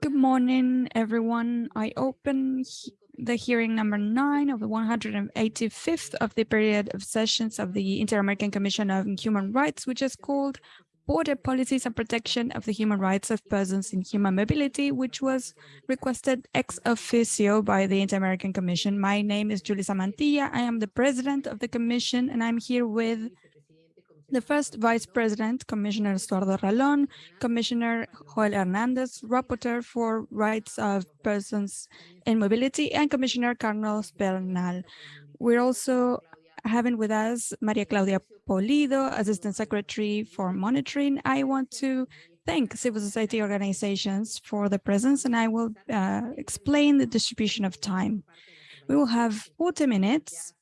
Good morning, everyone. I open the hearing number nine of the 185th of the period of sessions of the Inter-American Commission on Human Rights, which is called Border Policies and Protection of the Human Rights of Persons in Human Mobility, which was requested ex officio by the Inter-American Commission. My name is Julissa Mantilla. I am the president of the commission, and I'm here with the first Vice President, Commissioner Estuardo Ralón, Commissioner Joel Hernandez, Rapporteur for Rights of Persons in Mobility, and Commissioner Carlos Bernal. We're also having with us Maria Claudia Pulido, Assistant Secretary for Monitoring. I want to thank civil society organizations for the presence, and I will uh, explain the distribution of time. We will have 40 minutes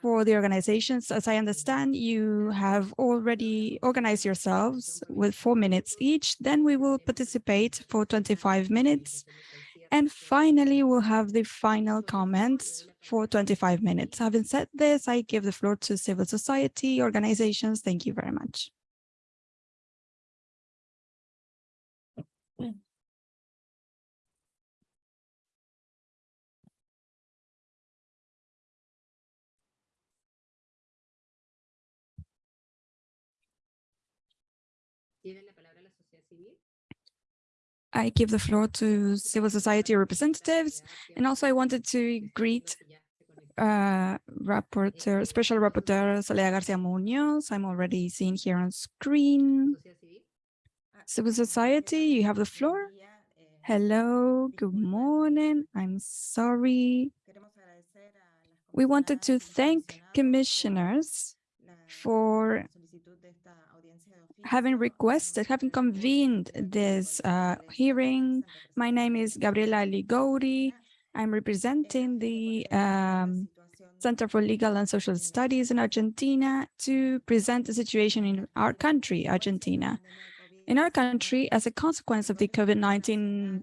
for the organizations. As I understand, you have already organized yourselves with four minutes each. Then we will participate for 25 minutes. And finally, we'll have the final comments for 25 minutes. Having said this, I give the floor to civil society organizations. Thank you very much. I give the floor to civil society representatives. And also I wanted to greet uh, Rapporteur, Special Rapporteur Soledad Garcia Munoz. I'm already seen here on screen. Civil society, you have the floor. Hello, good morning. I'm sorry. We wanted to thank commissioners for having requested, having convened this uh, hearing. My name is Gabriela Liguori. I'm representing the um, Center for Legal and Social Studies in Argentina to present the situation in our country, Argentina. In our country, as a consequence of the COVID-19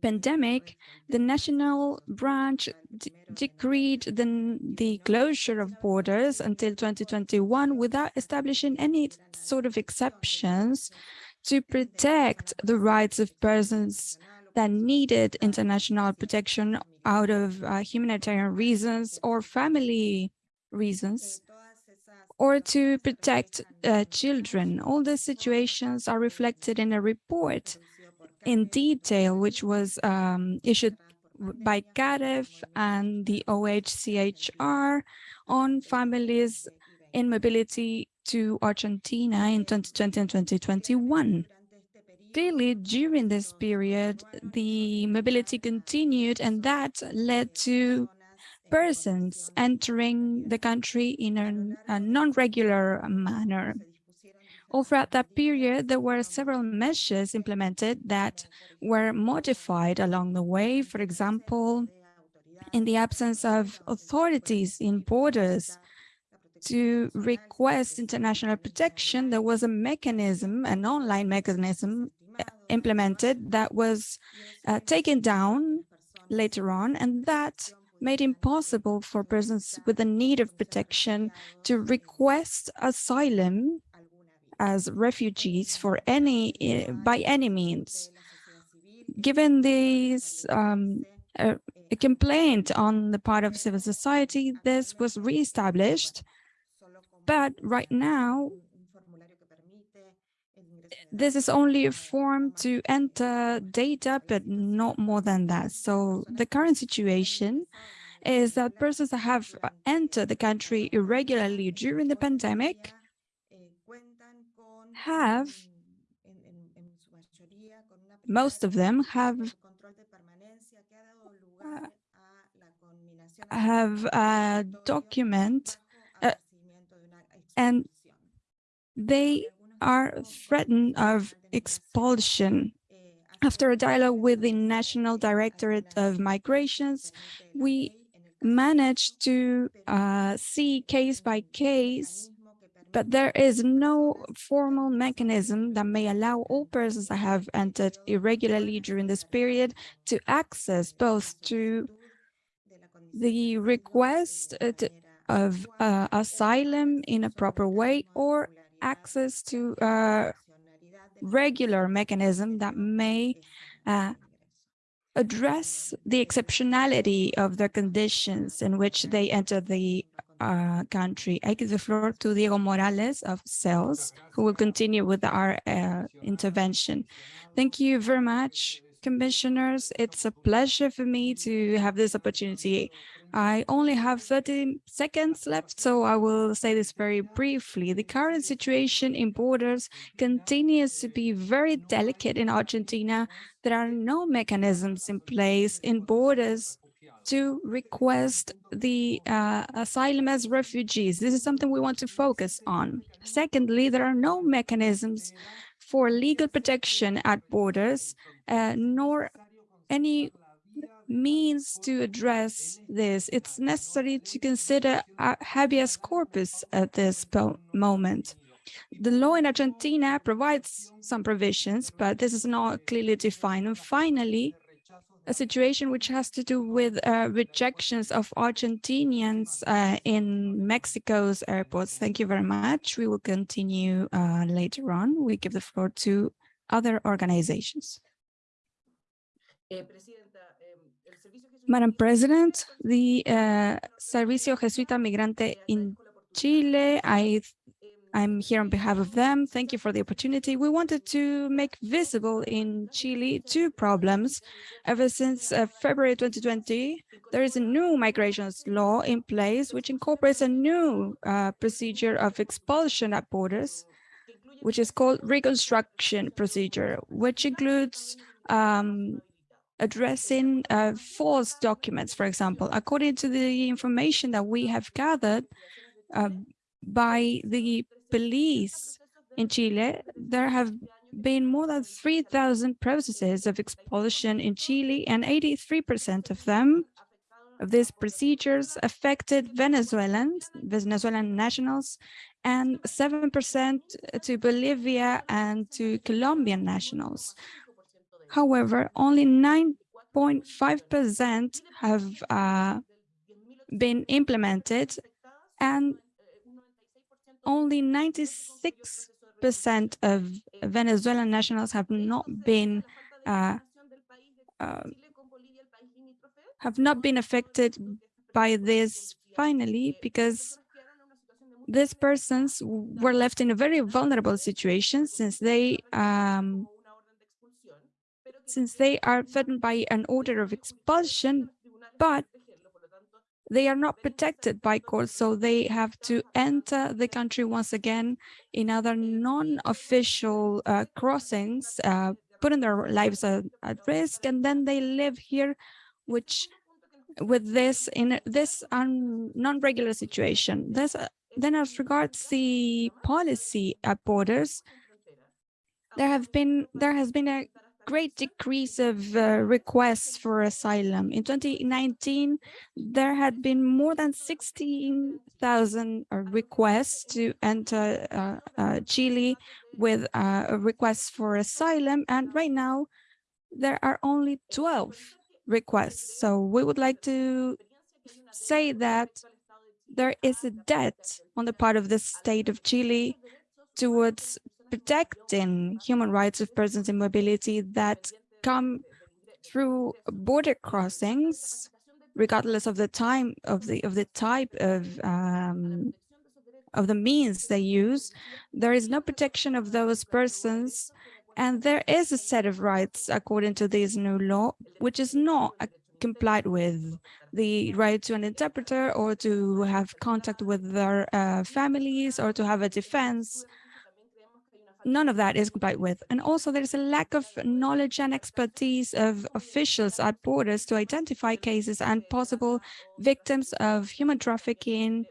pandemic, the national branch decreed the, the closure of borders until 2021 without establishing any sort of exceptions to protect the rights of persons that needed international protection out of uh, humanitarian reasons or family reasons or to protect uh, children. All these situations are reflected in a report in detail, which was um, issued by CAREF and the OHCHR on families in mobility to Argentina in 2020 and 2021. Clearly, during this period, the mobility continued, and that led to persons entering the country in a, a non-regular manner. All throughout that period, there were several measures implemented that were modified along the way. For example, in the absence of authorities in borders to request international protection, there was a mechanism, an online mechanism uh, implemented that was uh, taken down later on, and that made impossible for persons with a need of protection to request asylum as refugees for any eh, by any means. Given this um, a complaint on the part of civil society, this was reestablished, but right now this is only a form to enter data, but not more than that. So the current situation is that persons that have entered the country irregularly during the pandemic have, most of them have uh, have a document uh, and they are threatened of expulsion. After a dialogue with the National Directorate of Migrations, we managed to uh, see case by case but there is no formal mechanism that may allow all persons that have entered irregularly during this period to access both to the request of uh, asylum in a proper way or access to uh, regular mechanism that may uh, address the exceptionality of the conditions in which they enter the uh, country. I give the floor to Diego Morales of CELS, who will continue with our uh, intervention. Thank you very much, commissioners. It's a pleasure for me to have this opportunity. I only have 30 seconds left, so I will say this very briefly. The current situation in borders continues to be very delicate in Argentina. There are no mechanisms in place in borders to request the uh, asylum as refugees. This is something we want to focus on. Secondly, there are no mechanisms for legal protection at borders, uh, nor any means to address this. It's necessary to consider habeas corpus at this moment. The law in Argentina provides some provisions, but this is not clearly defined. And finally, a situation which has to do with uh, rejections of Argentinians uh, in Mexico's airports. Thank you very much. We will continue uh, later on. We give the floor to other organizations. Eh, Madam President, the uh, Servicio Jesuita Migrante in Chile, I, I'm here on behalf of them. Thank you for the opportunity. We wanted to make visible in Chile two problems. Ever since uh, February 2020, there is a new migrations law in place, which incorporates a new uh, procedure of expulsion at borders, which is called reconstruction procedure, which includes um, addressing uh, false documents, for example. According to the information that we have gathered uh, by the police in Chile, there have been more than 3,000 processes of expulsion in Chile, and 83% of them, of these procedures, affected Venezuelans, Venezuelan nationals, and 7% to Bolivia and to Colombian nationals. However, only 9.5% have uh, been implemented and only 96% of Venezuelan nationals have not been uh, uh, have not been affected by this finally because these persons were left in a very vulnerable situation since they um, since they are threatened by an order of expulsion, but they are not protected by courts, so they have to enter the country once again in other non-official uh, crossings, uh, putting their lives at, at, risk, and then they live here, which with this in this non-regular situation. There's, uh, then as regards the policy at borders, there have been there has been a great decrease of uh, requests for asylum. In 2019, there had been more than 16,000 uh, requests to enter uh, uh, Chile with uh, requests for asylum, and right now there are only 12 requests. So we would like to say that there is a debt on the part of the state of Chile towards protecting human rights of persons in mobility that come through border crossings, regardless of the time of the of the type of um, of the means they use, there is no protection of those persons, and there is a set of rights according to this new law, which is not complied with the right to an interpreter or to have contact with their uh, families or to have a defense none of that is complied with. And also there's a lack of knowledge and expertise of officials at borders to identify cases and possible victims of human trafficking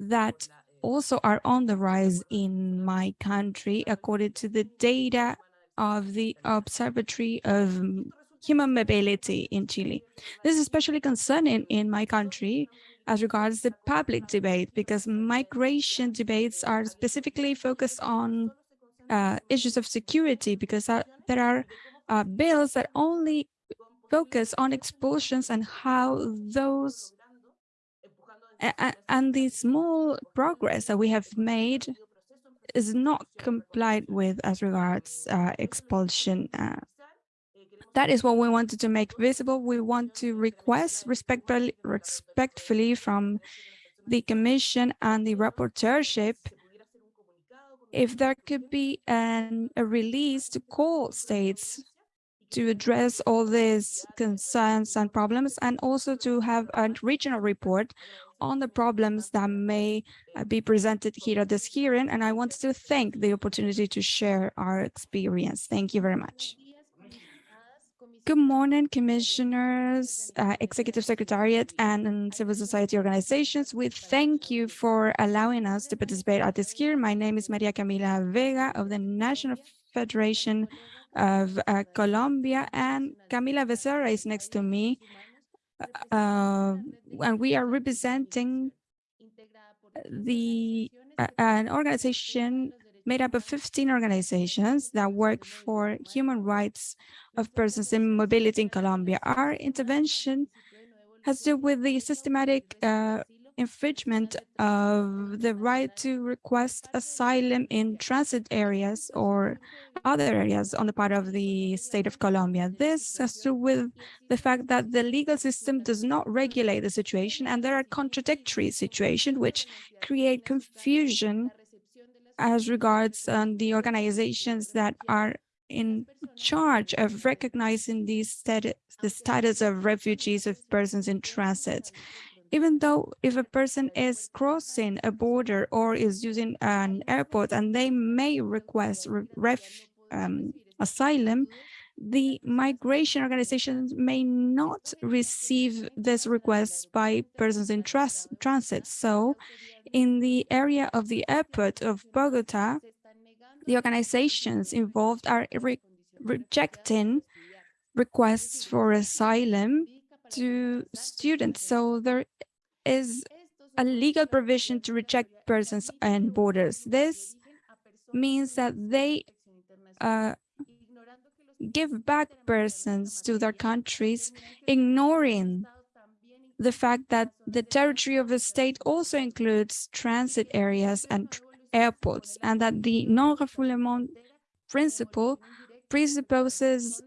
that also are on the rise in my country, according to the data of the Observatory of Human Mobility in Chile. This is especially concerning in my country as regards the public debate, because migration debates are specifically focused on uh, issues of security because there are uh, bills that only focus on expulsions and how those and the small progress that we have made is not complied with as regards uh, expulsion. Uh, that is what we wanted to make visible. We want to request respectfully, respectfully from the Commission and the rapporteurship if there could be an, a release to call states to address all these concerns and problems and also to have a regional report on the problems that may uh, be presented here at this hearing. And I want to thank the opportunity to share our experience. Thank you very much. Good morning, commissioners, uh, executive secretariat, and civil society organizations. We thank you for allowing us to participate at this hearing. My name is Maria Camila Vega of the National Federation of uh, Colombia, and Camila Becerra is next to me. Uh, and we are representing the uh, an organization made up of 15 organizations that work for human rights of persons in mobility in Colombia. Our intervention has to do with the systematic uh, infringement of the right to request asylum in transit areas or other areas on the part of the state of Colombia. This has to do with the fact that the legal system does not regulate the situation and there are contradictory situations which create confusion as regards um, the organizations that are in charge of recognizing the status, the status of refugees of persons in transit. Even though if a person is crossing a border or is using an airport and they may request ref, um, asylum, the migration organizations may not receive this request by persons in trans transit. So in the area of the airport of Bogota, the organizations involved are re rejecting requests for asylum to students. So there is a legal provision to reject persons and borders. This means that they uh, give back persons to their countries, ignoring the fact that the territory of a state also includes transit areas and airports, and that the non-refoulement principle presupposes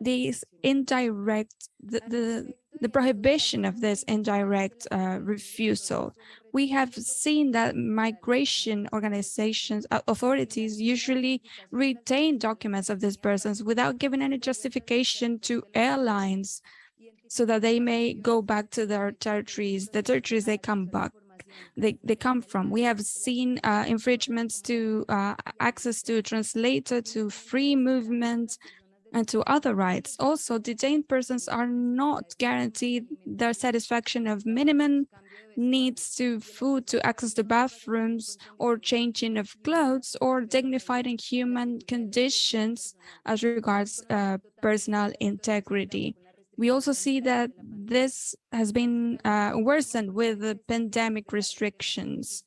these indirect, the, the, the prohibition of this indirect uh, refusal. We have seen that migration organizations, uh, authorities usually retain documents of these persons without giving any justification to airlines so that they may go back to their territories, the territories they come back they, they come from. We have seen uh, infringements to uh, access to translator, to free movement, and to other rights. Also, detained persons are not guaranteed their satisfaction of minimum needs to food, to access to bathrooms, or changing of clothes, or dignified and human conditions as regards uh, personal integrity. We also see that this has been uh, worsened with the pandemic restrictions.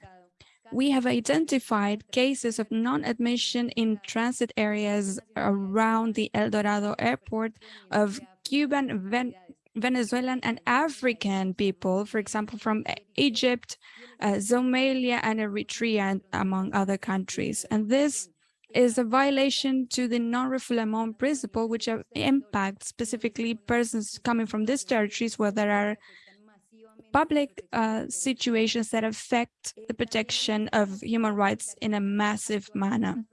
We have identified cases of non-admission in transit areas around the El Dorado airport of Cuban, Ven Venezuelan and African people, for example, from Egypt, uh, Somalia and Eritrea, among other countries. And this is a violation to the non-refoulement principle, which impacts specifically persons coming from these territories where there are public uh, situations that affect the protection of human rights in a massive manner.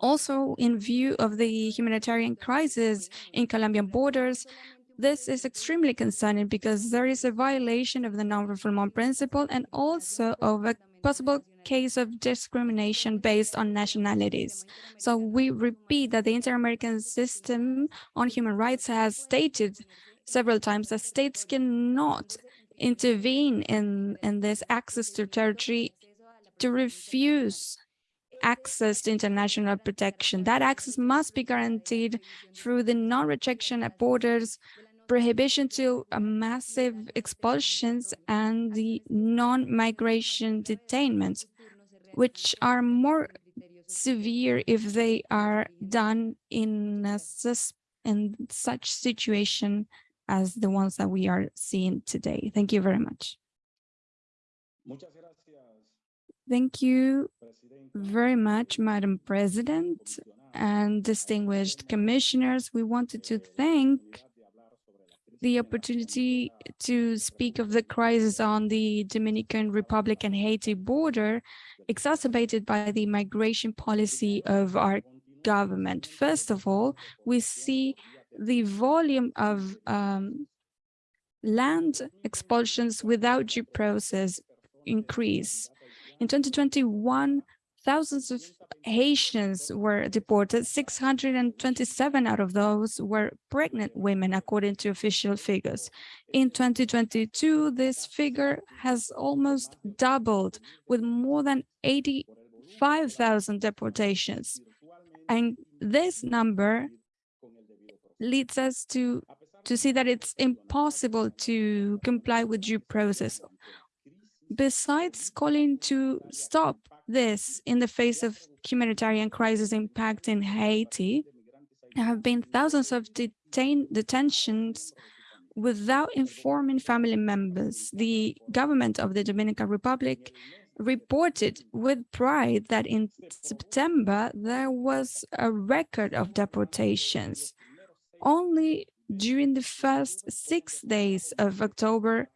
Also, in view of the humanitarian crisis in Colombian borders, this is extremely concerning because there is a violation of the non-refoulement principle and also of a possible case of discrimination based on nationalities. So we repeat that the Inter-American System on Human Rights has stated several times that states cannot intervene in, in this access to territory to refuse access to international protection. That access must be guaranteed through the non-rejection at borders prohibition to massive expulsions and the non-migration detainments, which are more severe if they are done in, a, in such situation as the ones that we are seeing today. Thank you very much. Thank you very much, Madam President and distinguished commissioners. We wanted to thank the opportunity to speak of the crisis on the Dominican Republic and Haiti border, exacerbated by the migration policy of our government. First of all, we see the volume of um, land expulsions without due process increase. In 2021, thousands of Haitians were deported. 627 out of those were pregnant women, according to official figures. In 2022, this figure has almost doubled with more than 85,000 deportations. And this number leads us to, to see that it's impossible to comply with due process. Besides calling to stop this in the face of humanitarian crisis impact in Haiti, there have been thousands of detain detentions without informing family members. The government of the Dominican Republic reported with pride that in September there was a record of deportations. Only during the first six days of October,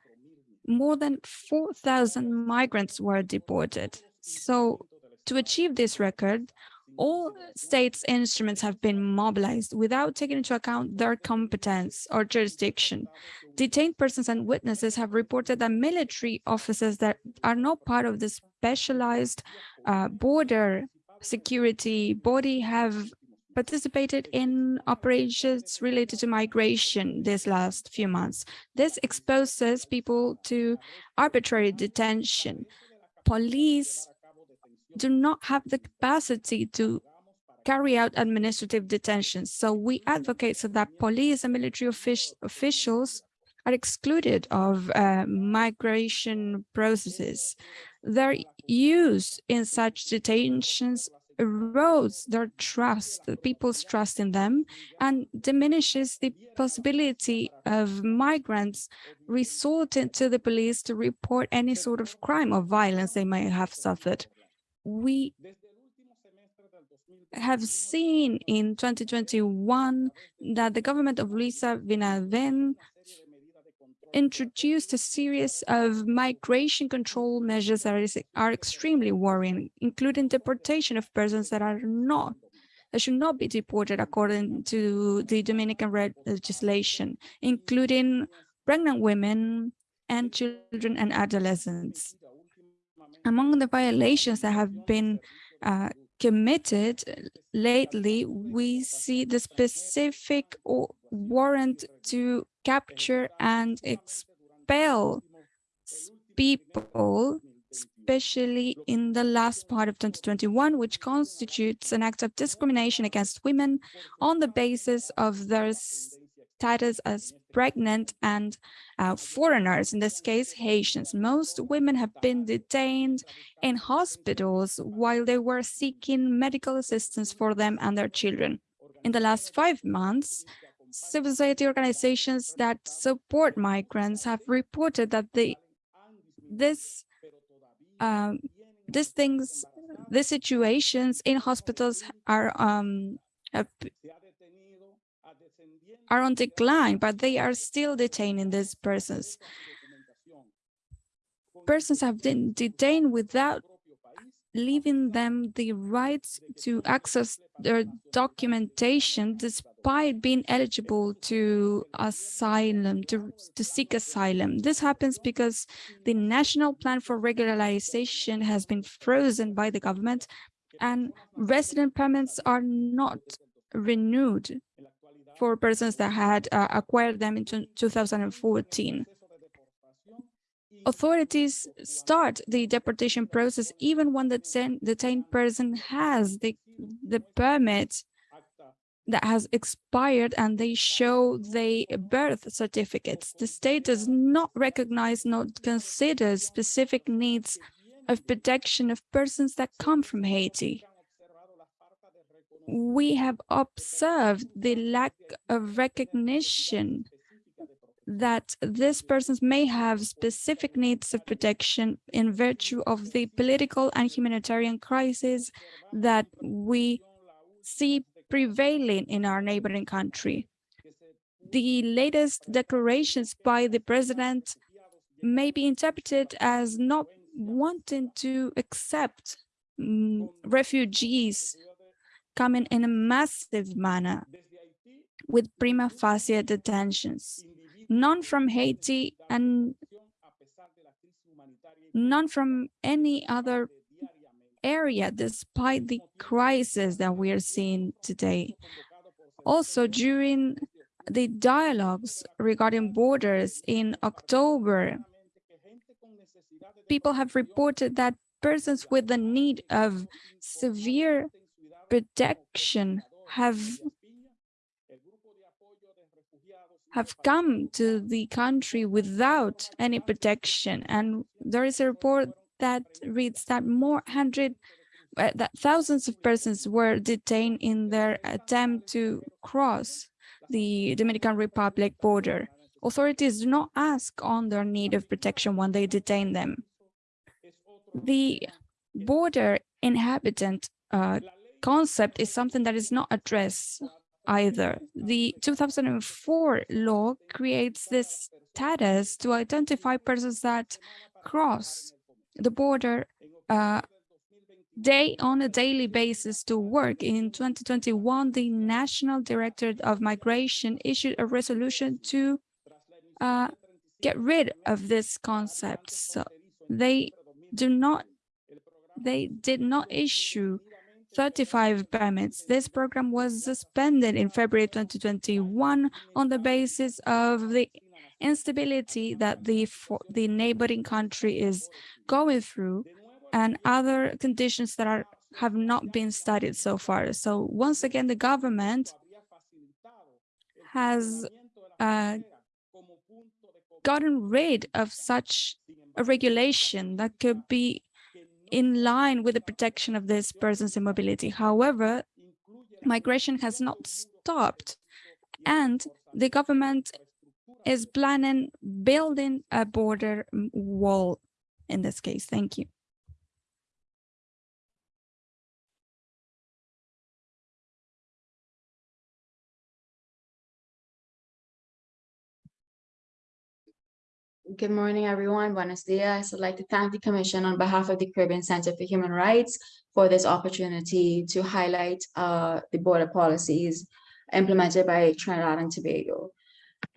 more than 4,000 migrants were deported. So to achieve this record, all states' instruments have been mobilized without taking into account their competence or jurisdiction. Detained persons and witnesses have reported that military officers that are not part of the specialized uh, border security body have participated in operations related to migration this last few months. This exposes people to arbitrary detention. Police do not have the capacity to carry out administrative detentions. So we advocate so that police and military offic officials are excluded of uh, migration processes. Their use in such detentions erodes their trust, people's trust in them, and diminishes the possibility of migrants resorting to the police to report any sort of crime or violence they may have suffered. We have seen in 2021 that the government of Luis Abinader introduced a series of migration control measures that is, are extremely worrying, including deportation of persons that are not that should not be deported according to the Dominican legislation, including pregnant women and children and adolescents. Among the violations that have been uh, committed lately, we see the specific warrant to capture and expel people, especially in the last part of 2021, which constitutes an act of discrimination against women on the basis of their status as pregnant and uh, foreigners, in this case, Haitians. Most women have been detained in hospitals while they were seeking medical assistance for them and their children. In the last five months, civil society organizations that support migrants have reported that the this um, these things, these situations in hospitals are um, are on decline, but they are still detaining these persons. Persons have been detained without leaving them the rights to access their documentation despite being eligible to asylum, to, to seek asylum. This happens because the National Plan for Regularization has been frozen by the government and resident permits are not renewed for persons that had uh, acquired them in 2014. Authorities start the deportation process even when the detained person has the, the permit that has expired and they show the birth certificates. The state does not recognize nor consider specific needs of protection of persons that come from Haiti we have observed the lack of recognition that these persons may have specific needs of protection in virtue of the political and humanitarian crisis that we see prevailing in our neighboring country. The latest declarations by the president may be interpreted as not wanting to accept um, refugees coming in a massive manner with prima facie detentions, none from Haiti and none from any other area, despite the crisis that we are seeing today. Also, during the dialogues regarding borders in October, people have reported that persons with the need of severe protection have have come to the country without any protection. And there is a report that reads that more hundred uh, that thousands of persons were detained in their attempt to cross the Dominican Republic border. Authorities do not ask on their need of protection when they detain them. The border inhabitant uh, concept is something that is not addressed either. The 2004 law creates this status to identify persons that cross the border uh, day on a daily basis to work. In 2021, the National Directorate of Migration issued a resolution to uh, get rid of this concept. So they do not, they did not issue 35 permits. This program was suspended in February 2021 on the basis of the instability that the, the neighboring country is going through and other conditions that are have not been studied so far. So once again, the government has uh, gotten rid of such a regulation that could be in line with the protection of this person's immobility. However, migration has not stopped and the government is planning building a border wall in this case. Thank you. Good morning, everyone. Buenos dias. I'd like to thank the Commission on behalf of the Caribbean Center for Human Rights for this opportunity to highlight uh, the border policies implemented by Trinidad and Tobago.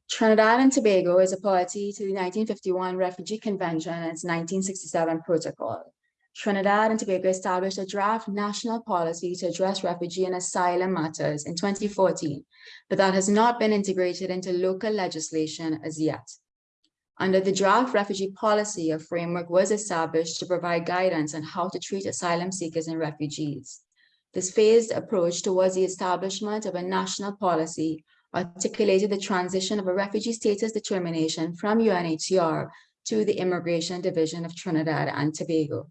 Trinidad and Tobago is a party to the 1951 Refugee Convention and its 1967 protocol. Trinidad and Tobago established a draft national policy to address refugee and asylum matters in 2014, but that has not been integrated into local legislation as yet. Under the draft refugee policy, a framework was established to provide guidance on how to treat asylum seekers and refugees. This phased approach towards the establishment of a national policy articulated the transition of a refugee status determination from UNHCR to the Immigration Division of Trinidad and Tobago.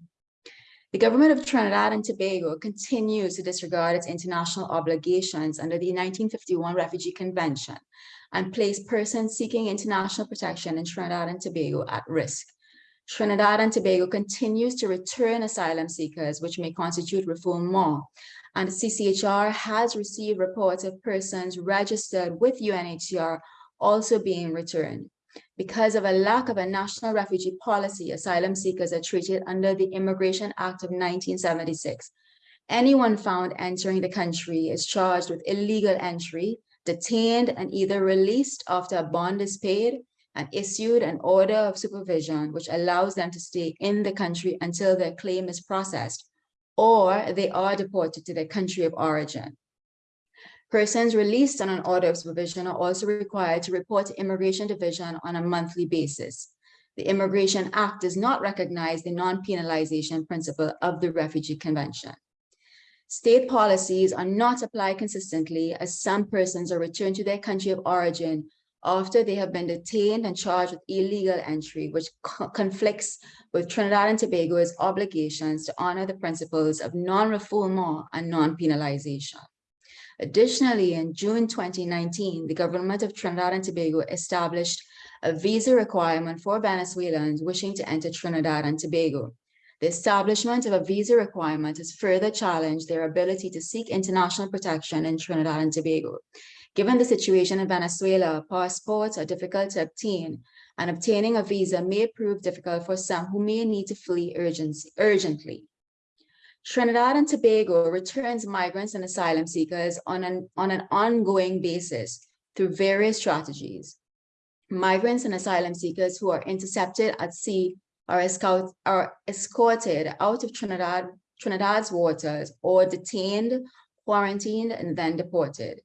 The government of Trinidad and Tobago continues to disregard its international obligations under the 1951 Refugee Convention and place persons seeking international protection in Trinidad and Tobago at risk. Trinidad and Tobago continues to return asylum seekers, which may constitute refoulement, and CCHR has received reports of persons registered with UNHCR also being returned. Because of a lack of a national refugee policy, asylum seekers are treated under the Immigration Act of 1976. Anyone found entering the country is charged with illegal entry, detained and either released after a bond is paid and issued an order of supervision which allows them to stay in the country until their claim is processed, or they are deported to their country of origin. Persons released on an order of supervision are also required to report to Immigration Division on a monthly basis. The Immigration Act does not recognize the non-penalization principle of the Refugee Convention. State policies are not applied consistently as some persons are returned to their country of origin after they have been detained and charged with illegal entry, which co conflicts with Trinidad and Tobago's obligations to honor the principles of non-refoulement and non-penalization. Additionally, in June 2019, the government of Trinidad and Tobago established a visa requirement for Venezuelans wishing to enter Trinidad and Tobago. The establishment of a visa requirement has further challenged their ability to seek international protection in Trinidad and Tobago. Given the situation in Venezuela, passports are difficult to obtain, and obtaining a visa may prove difficult for some who may need to flee urgently. Trinidad and Tobago returns migrants and asylum seekers on an, on an ongoing basis through various strategies. Migrants and asylum seekers who are intercepted at sea are, escort, are escorted out of Trinidad, Trinidad's waters or detained, quarantined, and then deported.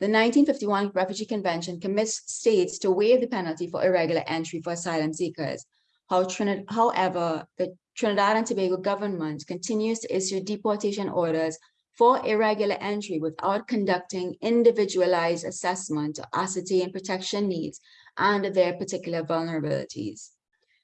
The 1951 Refugee Convention commits states to waive the penalty for irregular entry for asylum seekers. How however, the Trinidad and Tobago government continues to issue deportation orders for irregular entry without conducting individualized assessment to ascertain protection needs and their particular vulnerabilities.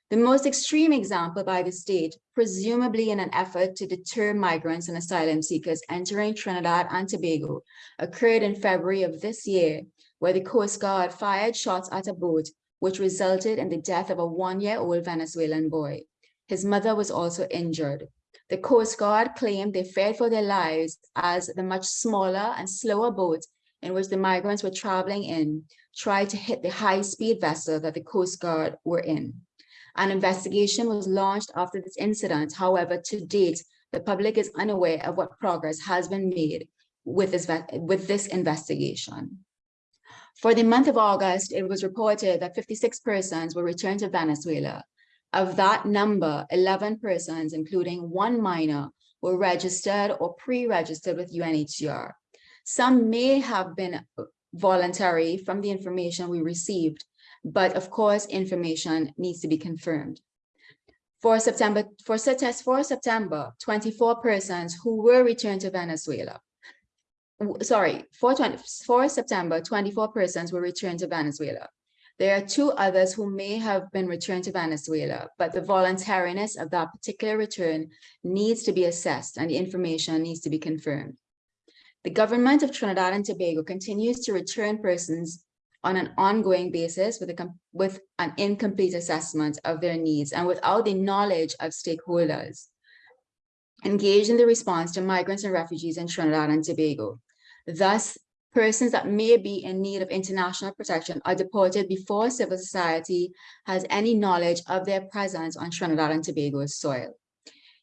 The most extreme example by the state, presumably in an effort to deter migrants and asylum seekers entering Trinidad and Tobago, occurred in February of this year, where the Coast Guard fired shots at a boat, which resulted in the death of a one-year-old Venezuelan boy. His mother was also injured. The Coast Guard claimed they feared for their lives as the much smaller and slower boat in which the migrants were traveling in tried to hit the high-speed vessel that the Coast Guard were in. An investigation was launched after this incident. However, to date, the public is unaware of what progress has been made with this, with this investigation. For the month of August, it was reported that 56 persons were returned to Venezuela. Of that number, 11 persons, including one minor, were registered or pre-registered with UNHCR. Some may have been voluntary from the information we received, but of course, information needs to be confirmed. For September, for, for September, 24 persons who were returned to Venezuela. Sorry, for, 20, for September, 24 persons were returned to Venezuela. There are two others who may have been returned to Venezuela, but the voluntariness of that particular return needs to be assessed and the information needs to be confirmed. The government of Trinidad and Tobago continues to return persons on an ongoing basis with, a, with an incomplete assessment of their needs and without the knowledge of stakeholders engaged in the response to migrants and refugees in Trinidad and Tobago. Thus, persons that may be in need of international protection are deported before civil society has any knowledge of their presence on Trinidad and Tobago's soil.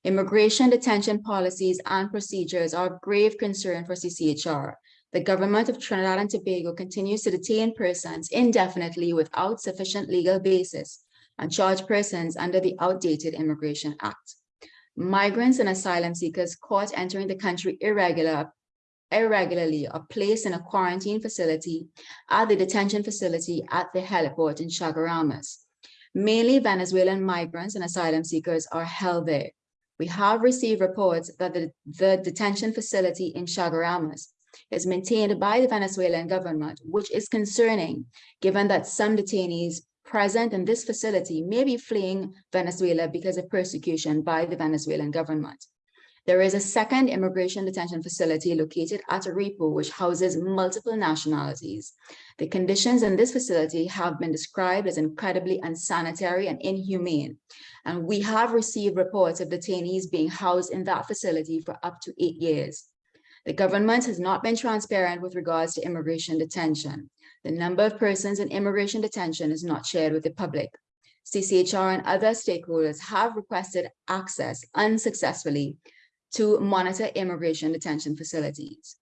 Immigration detention policies and procedures are of grave concern for CCHR, the government of Trinidad and Tobago continues to detain persons indefinitely without sufficient legal basis and charge persons under the outdated Immigration Act. Migrants and asylum seekers caught entering the country irregular, irregularly are placed in a quarantine facility at the detention facility at the heliport in Chaguaramas. Mainly Venezuelan migrants and asylum seekers are held there. We have received reports that the, the detention facility in Chaguaramas is maintained by the Venezuelan government, which is concerning given that some detainees present in this facility may be fleeing Venezuela because of persecution by the Venezuelan government. There is a second immigration detention facility located at Aripo, which houses multiple nationalities. The conditions in this facility have been described as incredibly unsanitary and inhumane. And we have received reports of detainees being housed in that facility for up to eight years. The government has not been transparent with regards to immigration detention. The number of persons in immigration detention is not shared with the public. CCHR and other stakeholders have requested access unsuccessfully to monitor immigration detention facilities.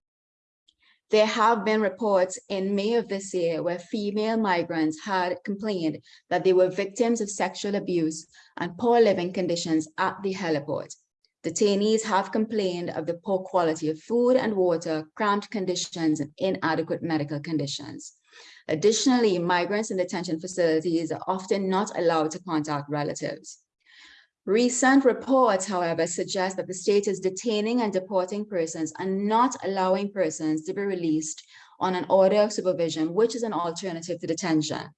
There have been reports in May of this year where female migrants had complained that they were victims of sexual abuse and poor living conditions at the heliport. Detainees have complained of the poor quality of food and water, cramped conditions, and inadequate medical conditions. Additionally, migrants in detention facilities are often not allowed to contact relatives. Recent reports, however, suggest that the state is detaining and deporting persons and not allowing persons to be released on an order of supervision, which is an alternative to detention.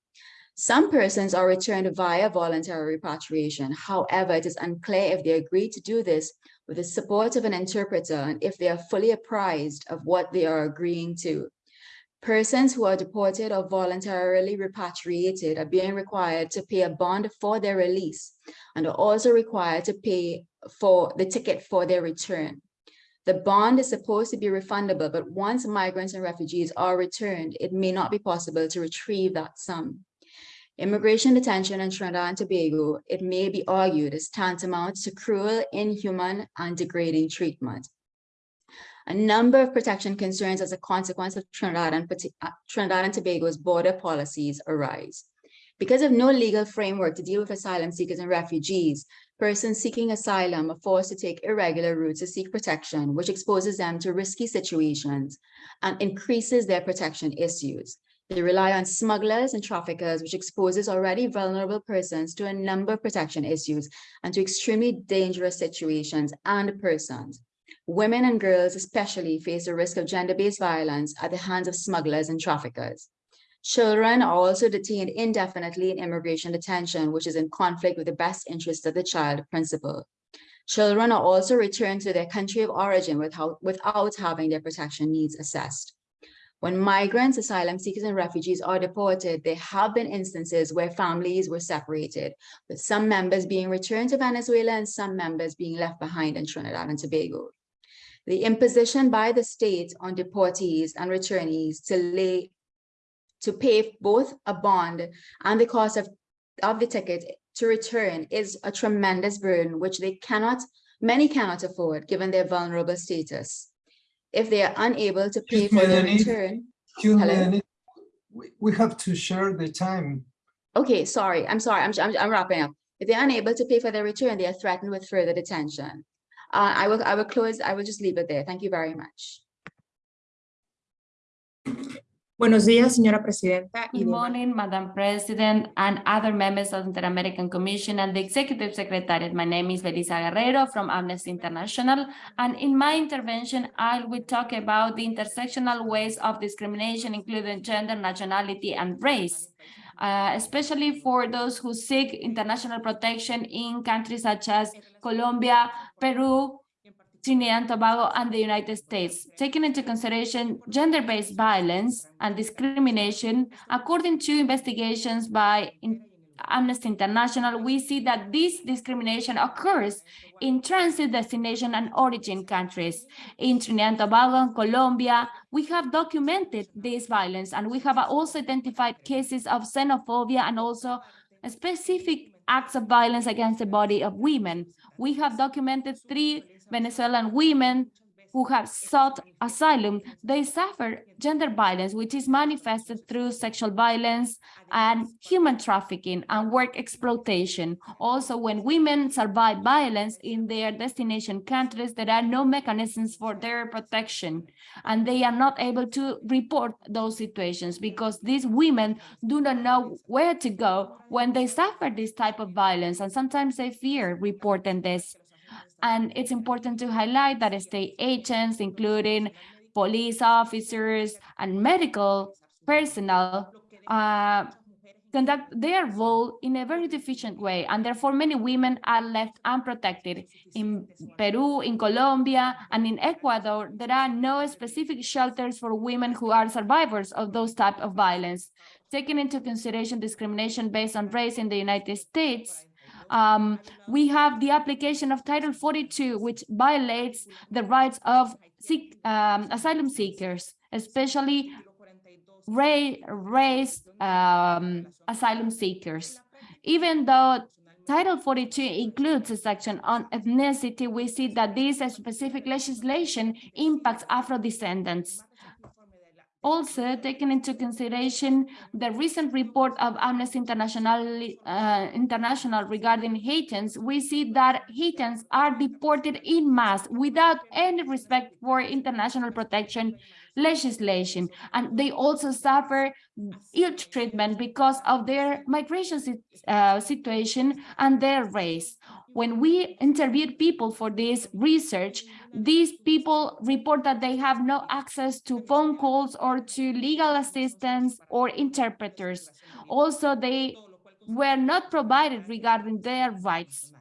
Some persons are returned via voluntary repatriation. However, it is unclear if they agree to do this with the support of an interpreter and if they are fully apprised of what they are agreeing to. Persons who are deported or voluntarily repatriated are being required to pay a bond for their release and are also required to pay for the ticket for their return. The bond is supposed to be refundable, but once migrants and refugees are returned, it may not be possible to retrieve that sum. Immigration detention in Trinidad and Tobago, it may be argued, is tantamount to cruel, inhuman, and degrading treatment. A number of protection concerns as a consequence of Trinidad and, uh, Trinidad and Tobago's border policies arise. Because of no legal framework to deal with asylum seekers and refugees, persons seeking asylum are forced to take irregular routes to seek protection, which exposes them to risky situations and increases their protection issues. They rely on smugglers and traffickers, which exposes already vulnerable persons to a number of protection issues and to extremely dangerous situations and persons. Women and girls especially face the risk of gender-based violence at the hands of smugglers and traffickers. Children are also detained indefinitely in immigration detention, which is in conflict with the best interests of the child principle. Children are also returned to their country of origin without, without having their protection needs assessed. When migrants, asylum seekers, and refugees are deported, there have been instances where families were separated, with some members being returned to Venezuela and some members being left behind in Trinidad and Tobago. The imposition by the state on deportees and returnees to lay to pay both a bond and the cost of, of the ticket to return is a tremendous burden which they cannot, many cannot afford given their vulnerable status. If they are unable to pay for their return. Hello? We, we have to share the time. Okay, sorry, I'm sorry, I'm, I'm, I'm wrapping up. If they're unable to pay for their return, they are threatened with further detention. Uh, I will I will close, I will just leave it there. Thank you very much. Buenos días, señora presidenta. Good morning, Madam President and other members of the Inter-American Commission and the Executive Secretariat. My name is Belisa Guerrero from Amnesty International, and in my intervention, I will talk about the intersectional ways of discrimination, including gender, nationality, and race. Uh, especially for those who seek international protection in countries such as Colombia, Peru, Trinidad and Tobago, and the United States. Taking into consideration gender-based violence and discrimination, according to investigations by Amnesty International, we see that this discrimination occurs in transit destination and origin countries. In Trinidad and Tobago and Colombia, we have documented this violence and we have also identified cases of xenophobia and also specific acts of violence against the body of women. We have documented three Venezuelan women who have sought asylum, they suffer gender violence, which is manifested through sexual violence and human trafficking and work exploitation. Also, when women survive violence in their destination countries, there are no mechanisms for their protection, and they are not able to report those situations because these women do not know where to go when they suffer this type of violence, and sometimes they fear reporting this and it's important to highlight that state agents, including police officers and medical personnel, uh, conduct their role in a very deficient way, and therefore many women are left unprotected. In Peru, in Colombia, and in Ecuador, there are no specific shelters for women who are survivors of those type of violence. Taking into consideration discrimination based on race in the United States, um, we have the application of Title 42, which violates the rights of seek, um, asylum seekers, especially race um, asylum seekers. Even though Title 42 includes a section on ethnicity, we see that this specific legislation impacts Afro-descendants. Also, taking into consideration the recent report of Amnesty International, uh, International regarding Haitians, we see that Haitians are deported in mass without any respect for international protection legislation. And they also suffer ill treatment because of their migration uh, situation and their race. When we interviewed people for this research, these people report that they have no access to phone calls or to legal assistance or interpreters. Also, they were not provided regarding their rights.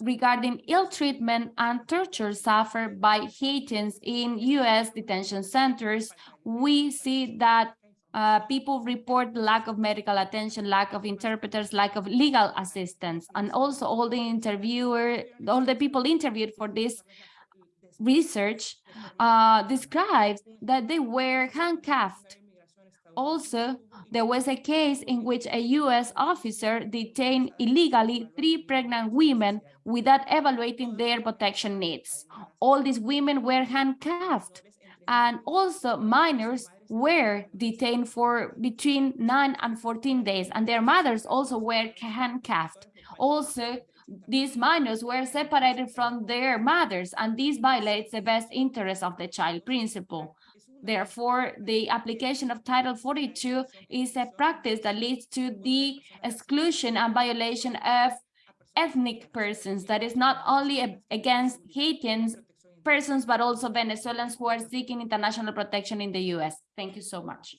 Regarding ill treatment and torture suffered by Haitians in U.S. detention centers, we see that uh, people report lack of medical attention, lack of interpreters, lack of legal assistance, and also all the interviewer, all the people interviewed for this research uh, described that they were handcuffed. Also, there was a case in which a U.S. officer detained illegally three pregnant women without evaluating their protection needs. All these women were handcuffed, and also minors were detained for between 9 and 14 days, and their mothers also were handcuffed. Also, these minors were separated from their mothers, and this violates the best interest of the child principle. Therefore, the application of Title 42 is a practice that leads to the exclusion and violation of ethnic persons that is not only against Haitians persons, but also Venezuelans who are seeking international protection in the U.S. Thank you so much.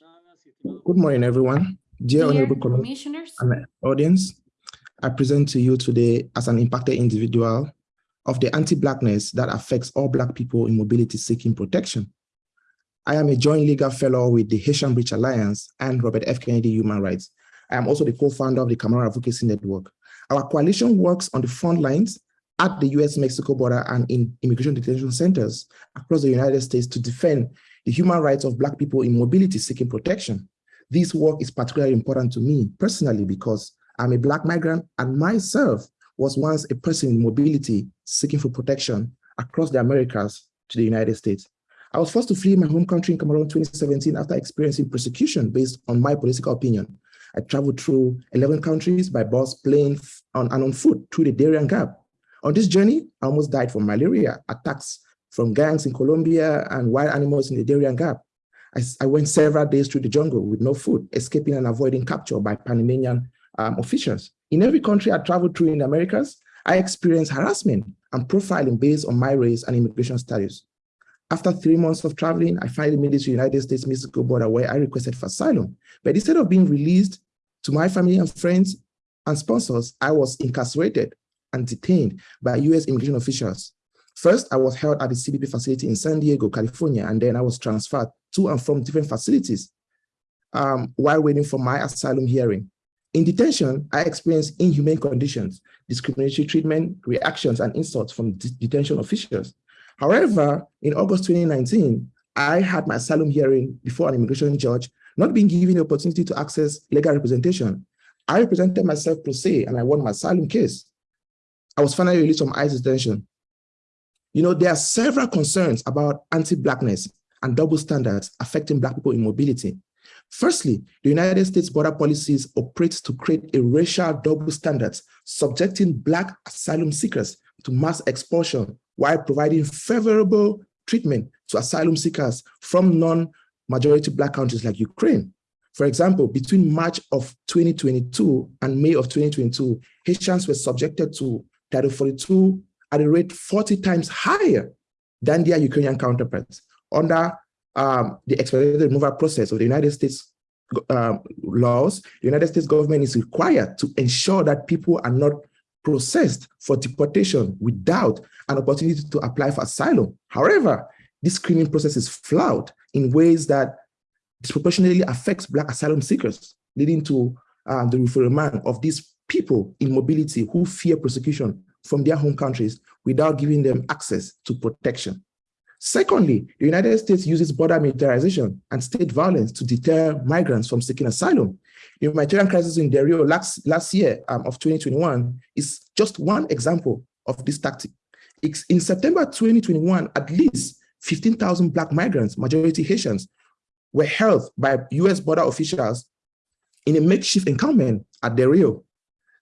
Good morning, everyone. Dear, Dear Honorable Commissioners, and audience, I present to you today as an impacted individual of the anti-blackness that affects all Black people in mobility seeking protection. I am a joint legal fellow with the Haitian Bridge Alliance and Robert F. Kennedy Human Rights. I am also the co-founder of the Cameroon Advocacy Network. Our coalition works on the front lines at the US-Mexico border and in immigration detention centers across the United States to defend the human rights of Black people in mobility seeking protection. This work is particularly important to me personally because I'm a Black migrant and myself was once a person in mobility seeking for protection across the Americas to the United States. I was forced to flee my home country in Cameroon 2017 after experiencing persecution based on my political opinion. I traveled through 11 countries by bus, plane, on, and on foot through the Darien Gap. On this journey, I almost died from malaria, attacks from gangs in Colombia and wild animals in the Darien Gap. I, I, went several days through the jungle with no food, escaping and avoiding capture by Panamanian um, officials. In every country I traveled through in the Americas, I experienced harassment and profiling based on my race and immigration status. After three months of traveling, I finally made it to the United States-Mexico border where I requested for asylum. But instead of being released to my family and friends and sponsors, I was incarcerated and detained by US immigration officials. First, I was held at the CBP facility in San Diego, California, and then I was transferred to and from different facilities um, while waiting for my asylum hearing. In detention, I experienced inhumane conditions, discriminatory treatment, reactions, and insults from detention officials. However, in August 2019, I had my asylum hearing before an immigration judge, not being given the opportunity to access legal representation. I represented myself pro se and I won my asylum case. I was finally released from ICE detention. You know, there are several concerns about anti-blackness and double standards affecting Black people in mobility. Firstly, the United States border policies operate to create a racial double standards, subjecting Black asylum seekers to mass expulsion while providing favorable treatment to asylum seekers from non-majority Black countries like Ukraine. For example, between March of 2022 and May of 2022, Haitians were subjected to Title 42 at a rate 40 times higher than their Ukrainian counterparts under um, the expedited removal process of the United States um, laws, the United States government is required to ensure that people are not processed for deportation without an opportunity to apply for asylum. However, this screening process is flawed in ways that disproportionately affects Black asylum seekers, leading to uh, the referral of these people in mobility who fear persecution from their home countries without giving them access to protection. Secondly, the United States uses border militarization and state violence to deter migrants from seeking asylum. The humanitarian crisis in Del Rio last, last year um, of 2021 is just one example of this tactic. It's, in September 2021, at least 15,000 Black migrants, majority Haitians, were held by US border officials in a makeshift encampment at the Rio.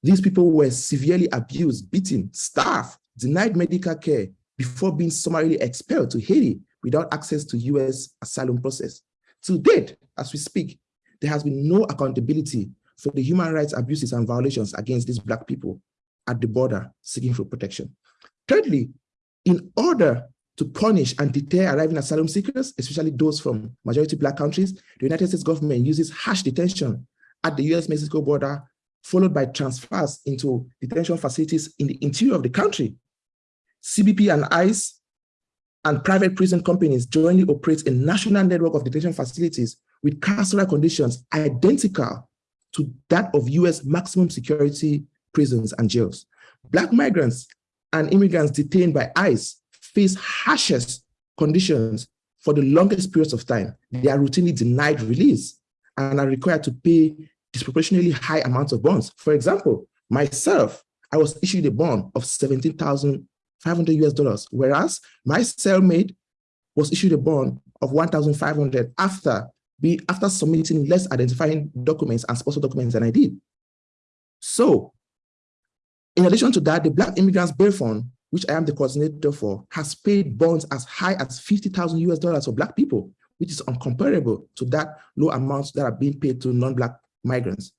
These people were severely abused, beaten, starved, denied medical care before being summarily expelled to Haiti without access to US asylum process. To date, as we speak, there has been no accountability for the human rights abuses and violations against these Black people at the border seeking for protection. Thirdly, in order to punish and deter arriving asylum seekers, especially those from majority Black countries, the United States government uses harsh detention at the US-Mexico border followed by transfers into detention facilities in the interior of the country. CBP and ICE and private prison companies jointly operate a national network of detention facilities with carceral conditions identical to that of US maximum security prisons and jails. Black migrants and immigrants detained by ICE face harshest conditions for the longest periods of time. They are routinely denied release and are required to pay disproportionately high amounts of bonds. For example, myself, I was issued a bond of 17,500 US dollars, whereas my cellmate was issued a bond of 1,500 after be after submitting less identifying documents and sponsor documents than I did. So in addition to that, the Black Immigrants Bail Fund, which I am the coordinator for, has paid bonds as high as 50,000 US dollars for Black people, which is uncomparable to that low amounts that are being paid to non-Black migrants.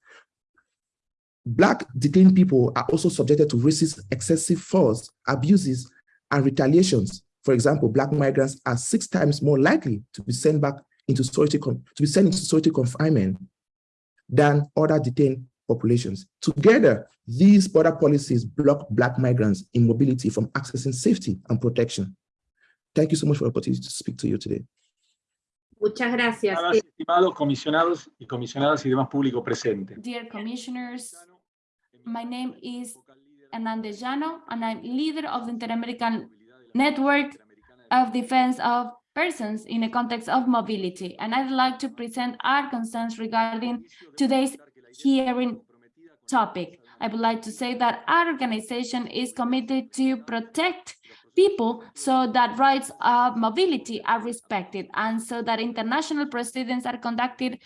Black detained people are also subjected to racist excessive force, abuses, and retaliations. For example, Black migrants are six times more likely to be sent back into solitary to be sent into solitary confinement than other detained populations. Together, these border policies block Black migrants in mobility from accessing safety and protection. Thank you so much for the opportunity to speak to you today. Muchas gracias. Estimados comisionados y comisionadas y demás público presente. Dear commissioners, my name is Hernandez Llano, and I'm leader of the Inter-American Network of Defense of Persons in the context of mobility. And I'd like to present our concerns regarding today's hearing topic. I would like to say that our organization is committed to protect people so that rights of mobility are respected and so that international proceedings are conducted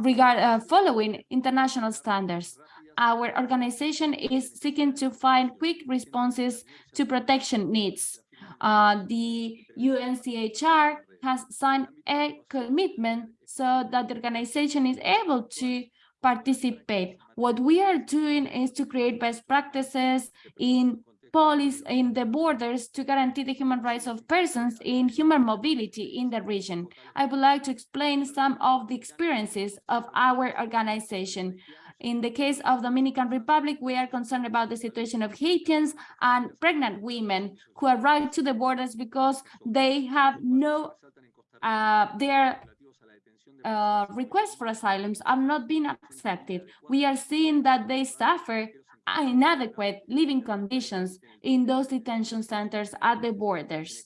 regard uh, following international standards. Our organization is seeking to find quick responses to protection needs. Uh, the UNHCR has signed a commitment so that the organization is able to participate. What we are doing is to create best practices in police in the borders to guarantee the human rights of persons in human mobility in the region. I would like to explain some of the experiences of our organization. In the case of Dominican Republic, we are concerned about the situation of Haitians and pregnant women who arrive to the borders because they have no, uh, their uh, requests for asylums are not being accepted. We are seeing that they suffer inadequate living conditions in those detention centers at the borders.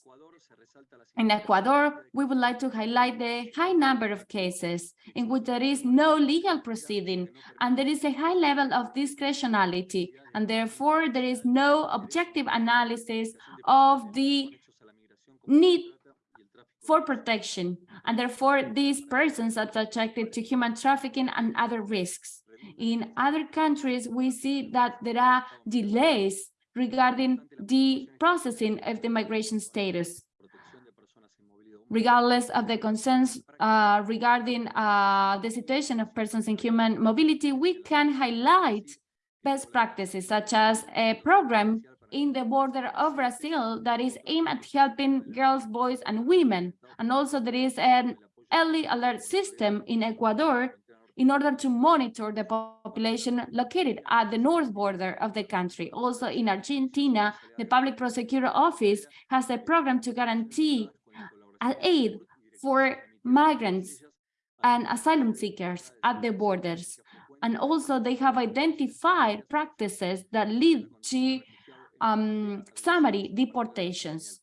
In Ecuador, we would like to highlight the high number of cases in which there is no legal proceeding and there is a high level of discretionality and therefore there is no objective analysis of the need for protection and therefore these persons are subjected to human trafficking and other risks. In other countries, we see that there are delays regarding the processing of the migration status. Regardless of the concerns uh, regarding uh, the situation of persons in human mobility, we can highlight best practices such as a program in the border of Brazil that is aimed at helping girls, boys, and women. And also there is an early alert system in Ecuador in order to monitor the population located at the north border of the country. Also in Argentina, the Public Prosecutor Office has a program to guarantee aid for migrants and asylum seekers at the borders. And also they have identified practices that lead to um, summary deportations,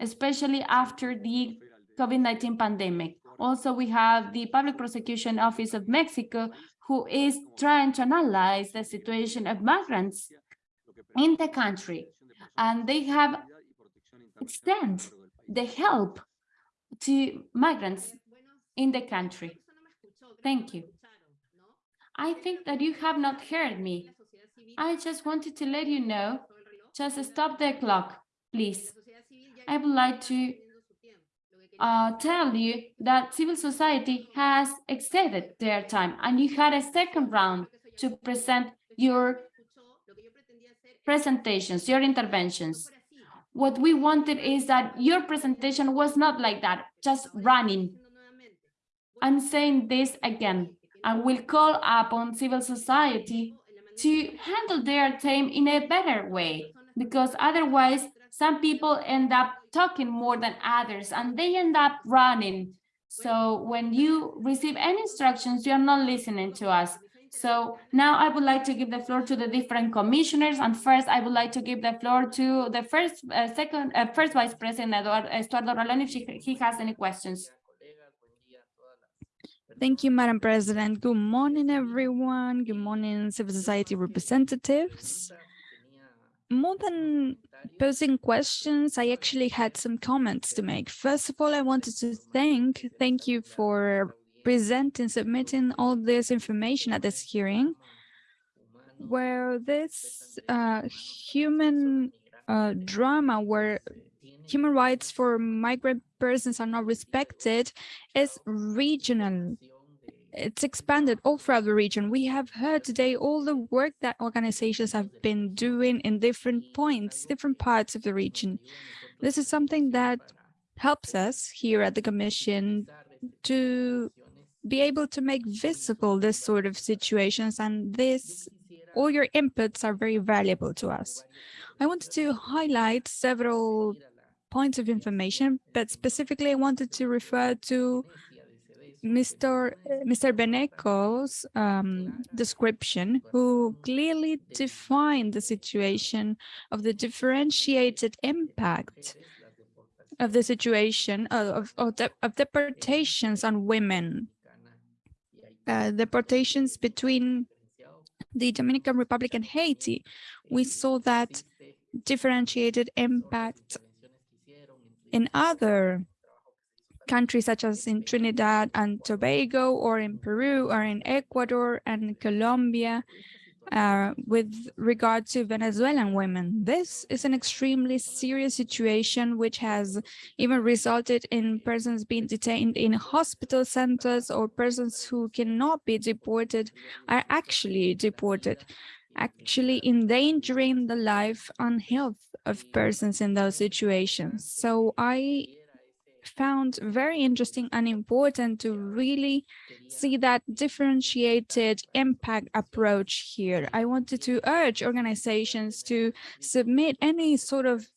especially after the COVID-19 pandemic. Also, we have the Public Prosecution Office of Mexico, who is trying to analyze the situation of migrants in the country. And they have extend the help to migrants in the country. Thank you. I think that you have not heard me. I just wanted to let you know, just stop the clock, please. I would like to uh, tell you that civil society has exceeded their time and you had a second round to present your presentations, your interventions. What we wanted is that your presentation was not like that, just running. I'm saying this again. I will call upon civil society to handle their time in a better way, because otherwise some people end up talking more than others and they end up running. So when you receive any instructions, you're not listening to us. So now I would like to give the floor to the different commissioners. And first, I would like to give the floor to the first, uh, second, uh, first Vice President Stuardo, Ralón, if she, he has any questions. Thank you, Madam President. Good morning, everyone. Good morning, civil society representatives. More than posing questions, I actually had some comments to make. First of all, I wanted to thank, thank you for presenting, submitting all this information at this hearing, where this uh, human uh, drama, where human rights for migrant persons are not respected, is regional. It's expanded all throughout the region. We have heard today all the work that organizations have been doing in different points, different parts of the region. This is something that helps us here at the Commission to be able to make visible this sort of situations and this all your inputs are very valuable to us. I wanted to highlight several points of information, but specifically I wanted to refer to Mr. Mr. Beneco's um, description, who clearly defined the situation of the differentiated impact of the situation of, of, de of deportations on women, uh, deportations between the Dominican Republic and Haiti. We saw that differentiated impact in other countries such as in Trinidad and Tobago or in Peru or in Ecuador and Colombia uh, with regard to Venezuelan women. This is an extremely serious situation which has even resulted in persons being detained in hospital centers or persons who cannot be deported are actually deported actually endangering the life and health of persons in those situations. So I found very interesting and important to really see that differentiated impact approach here. I wanted to urge organizations to submit any sort of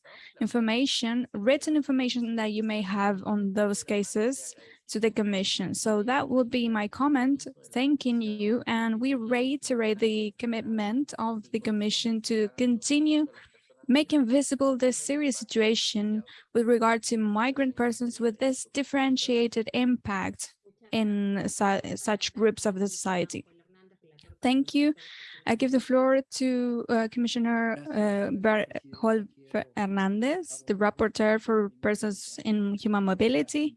information, written information that you may have on those cases to the Commission. So that would be my comment, thanking you, and we reiterate the commitment of the Commission to continue making visible this serious situation with regard to migrant persons with this differentiated impact in su such groups of the society. Thank you. I give the floor to uh, Commissioner uh, Hernandez, the rapporteur for persons in human mobility.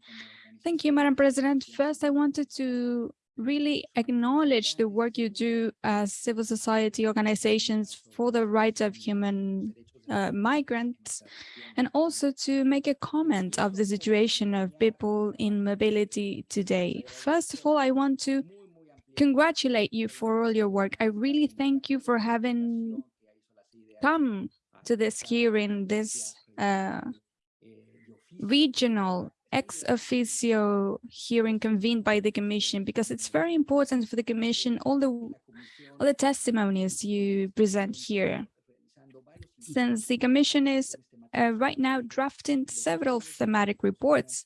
Thank you, Madam President. First, I wanted to really acknowledge the work you do as civil society organizations for the rights of human uh, migrants, and also to make a comment of the situation of people in mobility today. First of all, I want to congratulate you for all your work. I really thank you for having come to this hearing, this uh, regional ex officio hearing convened by the Commission, because it's very important for the Commission, all the, all the testimonies you present here since the Commission is uh, right now drafting several thematic reports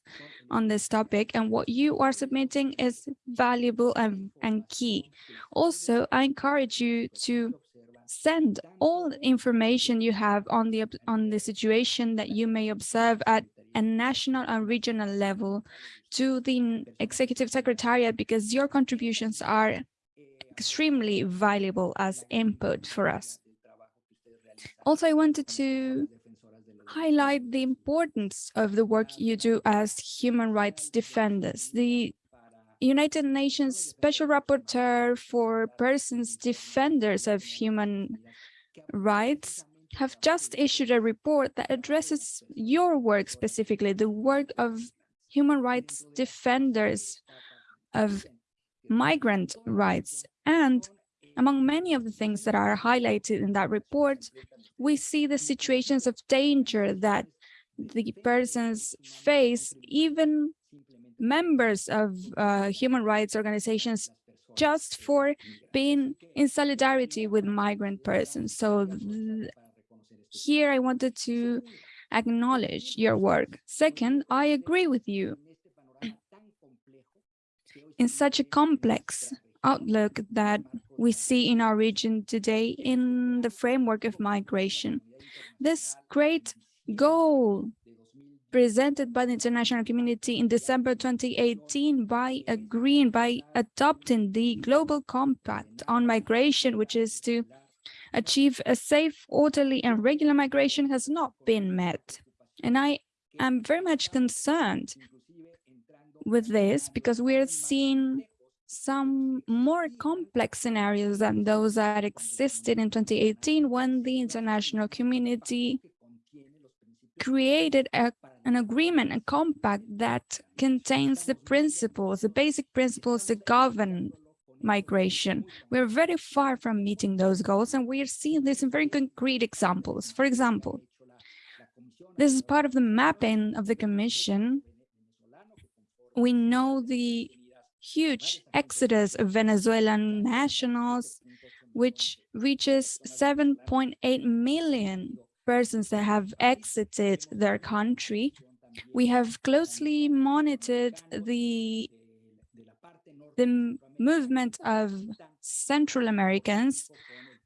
on this topic and what you are submitting is valuable and, and key. Also, I encourage you to send all information you have on the on the situation that you may observe at a national and regional level to the executive secretariat because your contributions are extremely valuable as input for us. Also, I wanted to highlight the importance of the work you do as human rights defenders. The United Nations Special Rapporteur for Persons Defenders of Human Rights have just issued a report that addresses your work specifically, the work of human rights defenders of migrant rights. And among many of the things that are highlighted in that report, we see the situations of danger that the persons face, even members of uh, human rights organizations just for being in solidarity with migrant persons. So here I wanted to acknowledge your work. Second, I agree with you. In such a complex outlook that we see in our region today in the framework of migration, this great goal presented by the international community in December 2018 by agreeing, by adopting the Global Compact on Migration, which is to achieve a safe, orderly and regular migration has not been met. And I am very much concerned with this because we are seeing some more complex scenarios than those that existed in 2018 when the international community created a, an agreement, a compact that contains the principles, the basic principles that govern migration. We're very far from meeting those goals, and we are seeing this in very concrete examples. For example, this is part of the mapping of the Commission. We know the huge exodus of Venezuelan nationals, which reaches 7.8 million persons that have exited their country. We have closely monitored the, the movement of Central Americans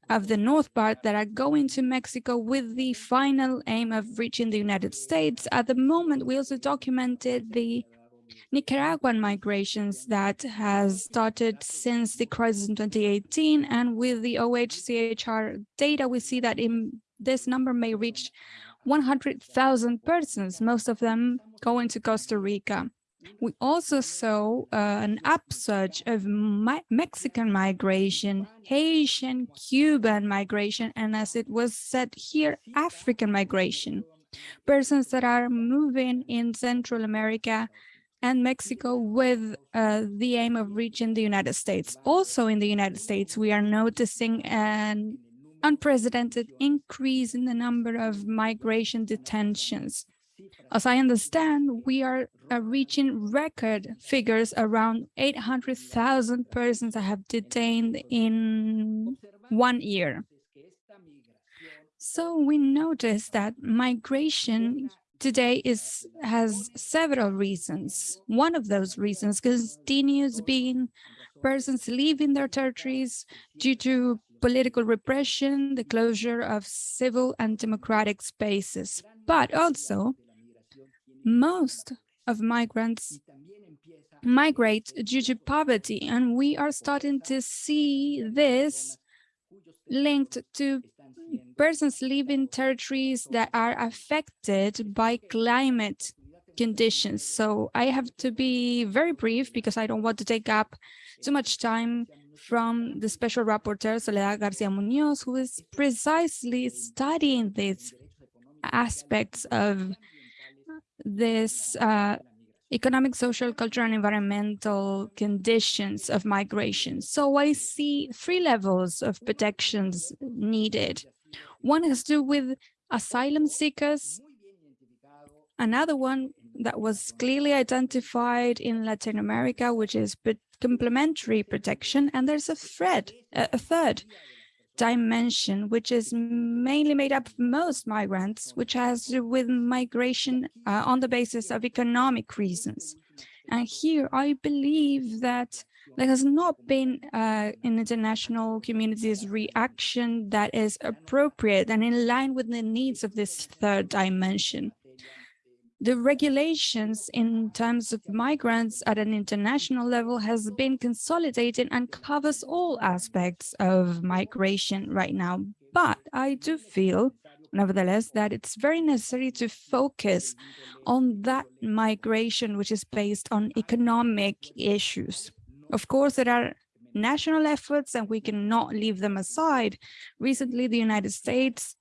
of the north part that are going to Mexico with the final aim of reaching the United States. At the moment, we also documented the Nicaraguan migrations that has started since the crisis in 2018. And with the OHCHR data, we see that in this number may reach 100,000 persons, most of them going to Costa Rica. We also saw uh, an upsurge of mi Mexican migration, Haitian, Cuban migration, and as it was said here, African migration. Persons that are moving in Central America and Mexico with uh, the aim of reaching the United States. Also in the United States, we are noticing an unprecedented increase in the number of migration detentions. As I understand, we are uh, reaching record figures around 800,000 persons that have detained in one year. So we notice that migration today is has several reasons. One of those reasons continues being persons leaving their territories due to political repression, the closure of civil and democratic spaces. But also, most of migrants migrate due to poverty, and we are starting to see this linked to persons living territories that are affected by climate conditions. So I have to be very brief because I don't want to take up too much time from the special rapporteur Soledad Garcia Munoz, who is precisely studying these aspects of this uh, economic, social, cultural, and environmental conditions of migration. So I see three levels of protections needed. One has to do with asylum seekers. Another one that was clearly identified in Latin America, which is complementary protection. And there's a thread, a third dimension, which is mainly made up of most migrants, which has to do with migration uh, on the basis of economic reasons. And here I believe that there has not been uh, an international community's reaction that is appropriate and in line with the needs of this third dimension the regulations in terms of migrants at an international level has been consolidated and covers all aspects of migration right now. But I do feel, nevertheless, that it's very necessary to focus on that migration which is based on economic issues. Of course, there are national efforts and we cannot leave them aside. Recently, the United States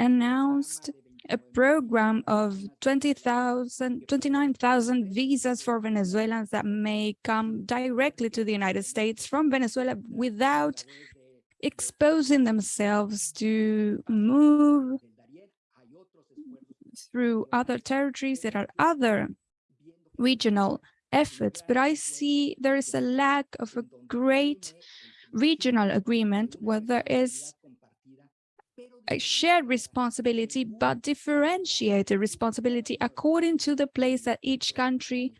announced a program of 20,000, 29,000 visas for Venezuelans that may come directly to the United States from Venezuela without exposing themselves to move through other territories. There are other regional efforts, but I see there is a lack of a great regional agreement where there is shared responsibility, but differentiated responsibility according to the place that each country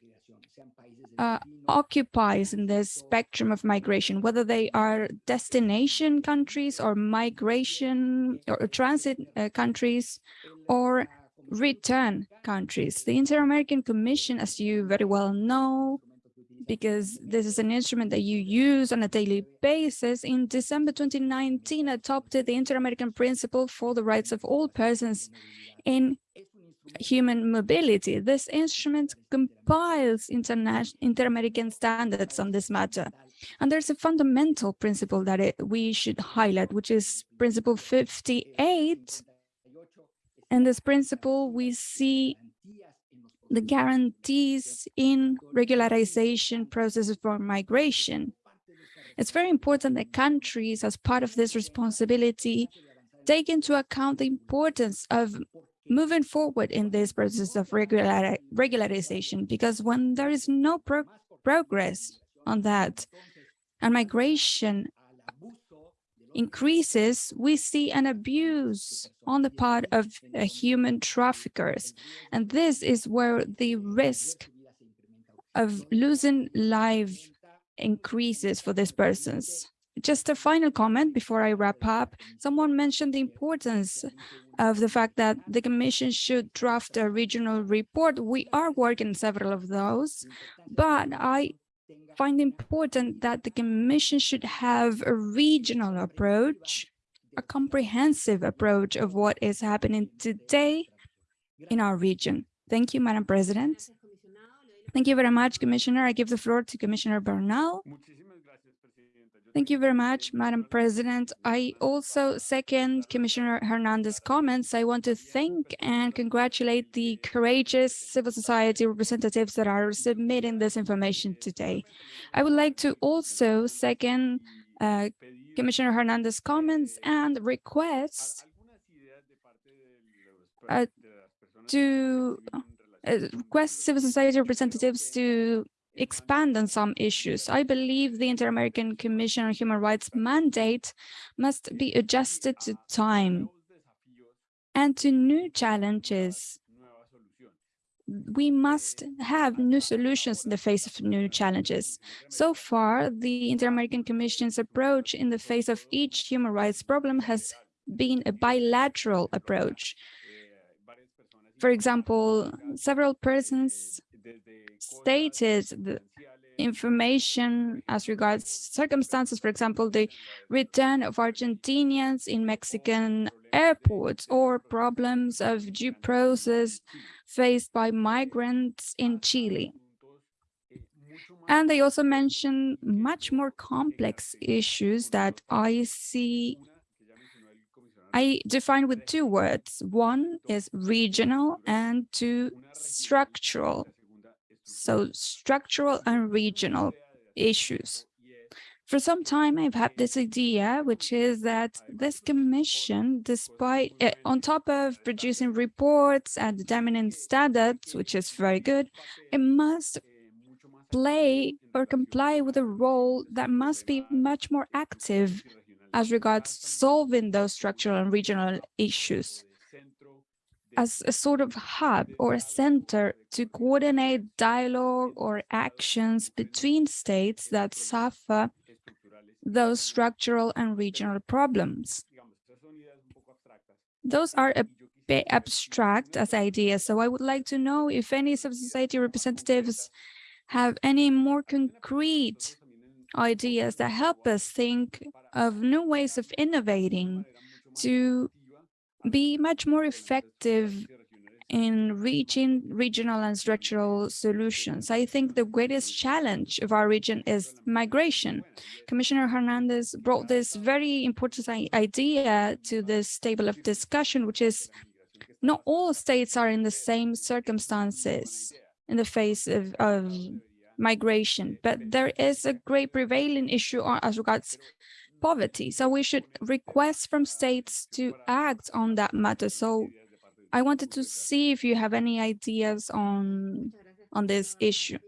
uh, occupies in the spectrum of migration, whether they are destination countries or migration or transit uh, countries or return countries. The Inter-American Commission, as you very well know, because this is an instrument that you use on a daily basis, in December 2019 adopted the Inter-American Principle for the Rights of All Persons in Human Mobility. This instrument compiles inter-American standards on this matter. And there's a fundamental principle that it, we should highlight, which is Principle 58. In this principle, we see the guarantees in regularization processes for migration. It's very important that countries, as part of this responsibility, take into account the importance of moving forward in this process of regular, regularization, because when there is no pro progress on that and migration increases, we see an abuse on the part of uh, human traffickers. And this is where the risk of losing life increases for these persons. Just a final comment before I wrap up. Someone mentioned the importance of the fact that the Commission should draft a regional report. We are working several of those, but I find important that the Commission should have a regional approach, a comprehensive approach of what is happening today in our region. Thank you, Madam President. Thank you very much, Commissioner. I give the floor to Commissioner Bernal. Thank you very much, Madam President. I also second Commissioner Hernandez's comments. I want to thank and congratulate the courageous civil society representatives that are submitting this information today. I would like to also second uh, Commissioner Hernandez's comments and request uh, to uh, request civil society representatives to expand on some issues. I believe the Inter-American Commission on Human Rights mandate must be adjusted to time and to new challenges. We must have new solutions in the face of new challenges. So far, the Inter-American Commission's approach in the face of each human rights problem has been a bilateral approach. For example, several persons stated the information as regards circumstances, for example, the return of Argentinians in Mexican airports or problems of due process faced by migrants in Chile. And they also mention much more complex issues that I see I define with two words. One is regional and two structural so structural and regional issues. For some time, I've had this idea, which is that this commission, despite uh, on top of producing reports and determining standards, which is very good, it must play or comply with a role that must be much more active as regards solving those structural and regional issues as a sort of hub or a center to coordinate dialogue or actions between states that suffer those structural and regional problems. Those are a bit abstract as ideas, so I would like to know if any civil society representatives have any more concrete ideas that help us think of new ways of innovating to be much more effective in reaching regional and structural solutions. I think the greatest challenge of our region is migration. Commissioner Hernandez brought this very important idea to this table of discussion, which is not all states are in the same circumstances in the face of, of migration, but there is a great prevailing issue uh, as regards poverty. So we should request from states to act on that matter. So I wanted to see if you have any ideas on, on this issue.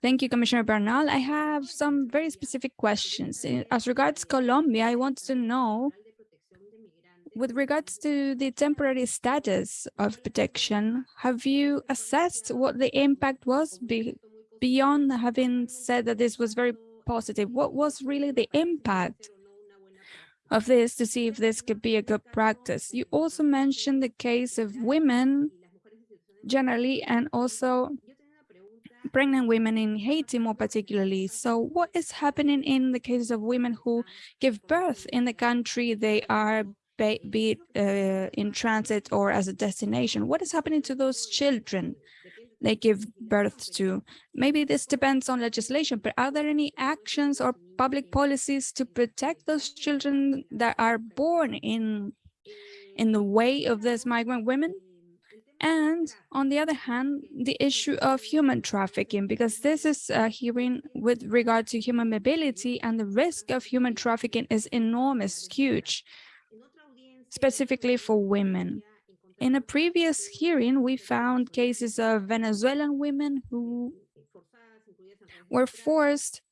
Thank you, Commissioner Bernal. I have some very specific questions. As regards Colombia, I want to know, with regards to the temporary status of protection, have you assessed what the impact was be beyond having said that this was very positive? What was really the impact of this to see if this could be a good practice? You also mentioned the case of women generally and also pregnant women in Haiti more particularly. So what is happening in the cases of women who give birth in the country they are, be, it uh, in transit or as a destination? What is happening to those children they give birth to? Maybe this depends on legislation, but are there any actions or public policies to protect those children that are born in, in the way of these migrant women? And on the other hand, the issue of human trafficking, because this is a hearing with regard to human mobility and the risk of human trafficking is enormous, huge, specifically for women. In a previous hearing, we found cases of Venezuelan women who were forced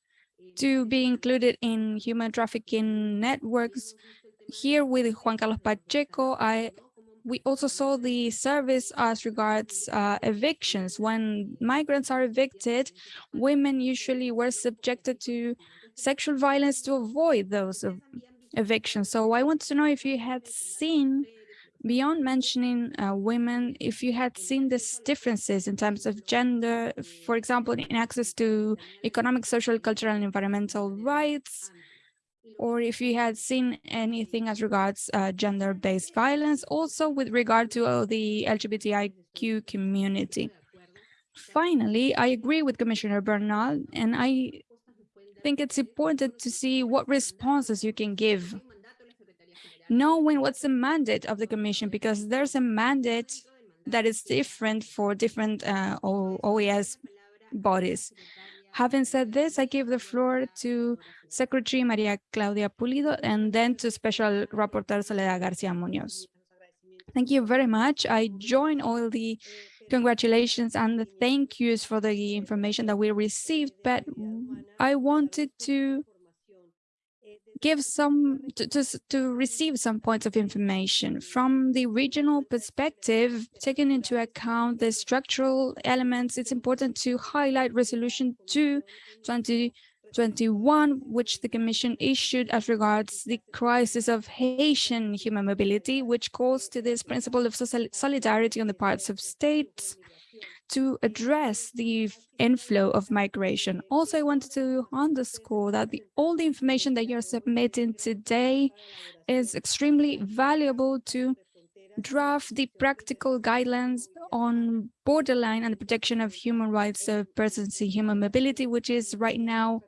to be included in human trafficking networks. Here with Juan Carlos Pacheco, I we also saw the service as regards uh, evictions. When migrants are evicted, women usually were subjected to sexual violence to avoid those ev evictions. So I want to know if you had seen, beyond mentioning uh, women, if you had seen these differences in terms of gender, for example, in access to economic, social, cultural, and environmental rights, or if you had seen anything as regards uh, gender-based violence, also with regard to uh, the LGBTIQ community. Finally, I agree with Commissioner Bernal, and I think it's important to see what responses you can give, knowing what's the mandate of the Commission, because there's a mandate that is different for different uh, OAS bodies. Having said this, I give the floor to Secretary Maria Claudia Pulido and then to Special Rapporteur Soledad Garcia Munoz. Thank you very much. I join all the congratulations and the thank yous for the information that we received, but I wanted to give some to, to, to receive some points of information. From the regional perspective taking into account the structural elements it's important to highlight resolution 2 2021 which the commission issued as regards the crisis of haitian human mobility which calls to this principle of solidarity on the parts of states to address the inflow of migration. Also, I wanted to underscore that the, all the information that you're submitting today is extremely valuable to draft the practical guidelines on borderline and the protection of human rights of persons in human mobility, which is right now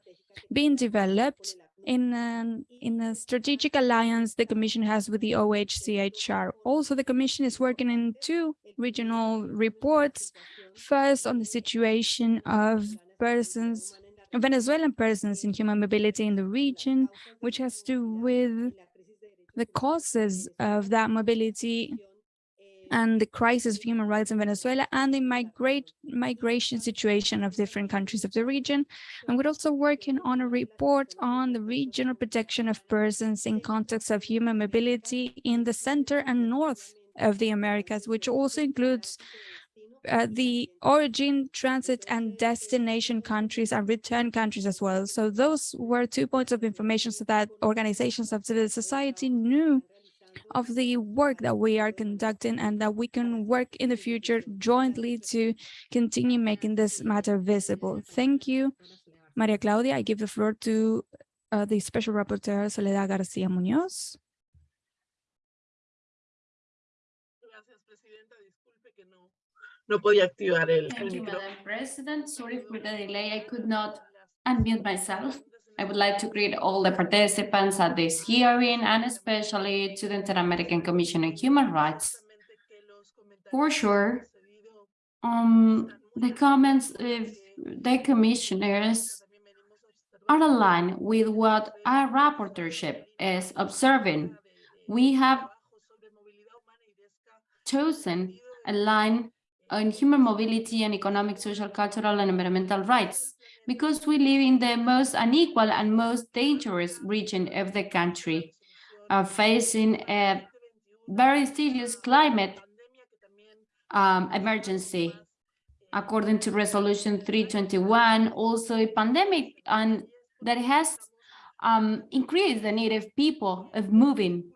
being developed in, an, in a strategic alliance the Commission has with the OHCHR. Also, the Commission is working in two regional reports, first on the situation of persons, Venezuelan persons in human mobility in the region, which has to do with the causes of that mobility and the crisis of human rights in Venezuela and the migrate, migration situation of different countries of the region. And we're also working on a report on the regional protection of persons in context of human mobility in the center and north of the Americas, which also includes uh, the origin, transit, and destination countries and return countries as well. So those were two points of information so that organizations of civil society knew of the work that we are conducting and that we can work in the future jointly to continue making this matter visible. Thank you, Maria Claudia. I give the floor to uh, the Special Rapporteur Soledad Garcia Munoz. Thank you, Madam President. Sorry for the delay. I could not unmute myself. I would like to greet all the participants at this hearing and especially to the Inter-American Commission on Human Rights. For sure, um, the comments of the commissioners are aligned with what our rapporteurship is observing. We have chosen a line on human mobility and economic, social, cultural, and environmental rights, because we live in the most unequal and most dangerous region of the country, uh, facing a very serious climate um, emergency. According to resolution 321, also a pandemic and that has um, increased the need of people of moving.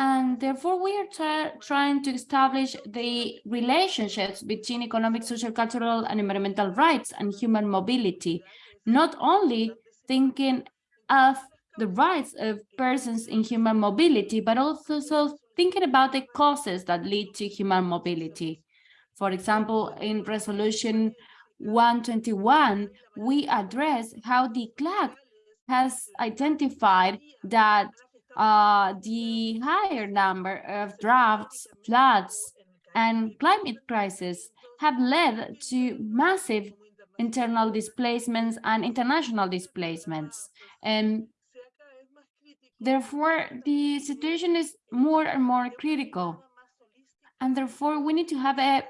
And therefore, we are try trying to establish the relationships between economic, social, cultural, and environmental rights and human mobility, not only thinking of the rights of persons in human mobility, but also so thinking about the causes that lead to human mobility. For example, in resolution 121, we address how the ECLAC has identified that uh, the higher number of droughts, floods, and climate crisis have led to massive internal displacements and international displacements. And therefore, the situation is more and more critical. And therefore, we need to have a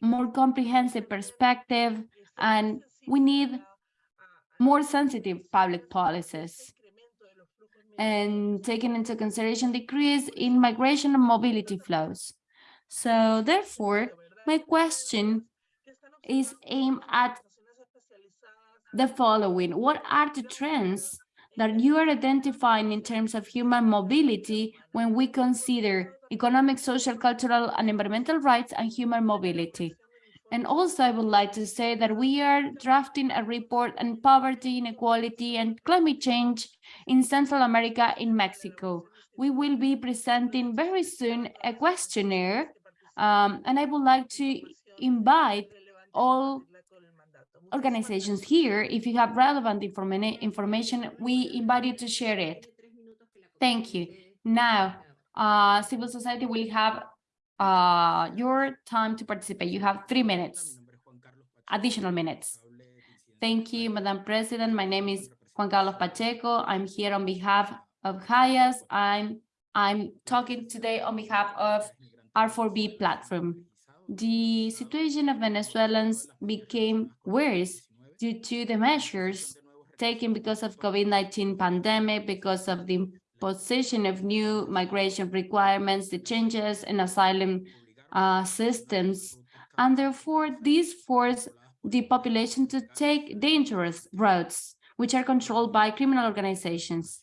more comprehensive perspective and we need more sensitive public policies and taking into consideration decrease in migration and mobility flows. So therefore, my question is aimed at the following. What are the trends that you are identifying in terms of human mobility when we consider economic, social, cultural, and environmental rights and human mobility? And also, I would like to say that we are drafting a report on poverty, inequality, and climate change in Central America in Mexico. We will be presenting very soon a questionnaire, um, and I would like to invite all organizations here. If you have relevant informa information, we invite you to share it. Thank you. Now, uh, civil society will have uh, your time to participate. You have three minutes, additional minutes. Thank you, Madam President. My name is Juan Carlos Pacheco. I'm here on behalf of HIAS. I'm, I'm talking today on behalf of R4V platform. The situation of Venezuelans became worse due to the measures taken because of COVID-19 pandemic, because of the position of new migration requirements, the changes in asylum uh, systems, and therefore these force the population to take dangerous routes, which are controlled by criminal organizations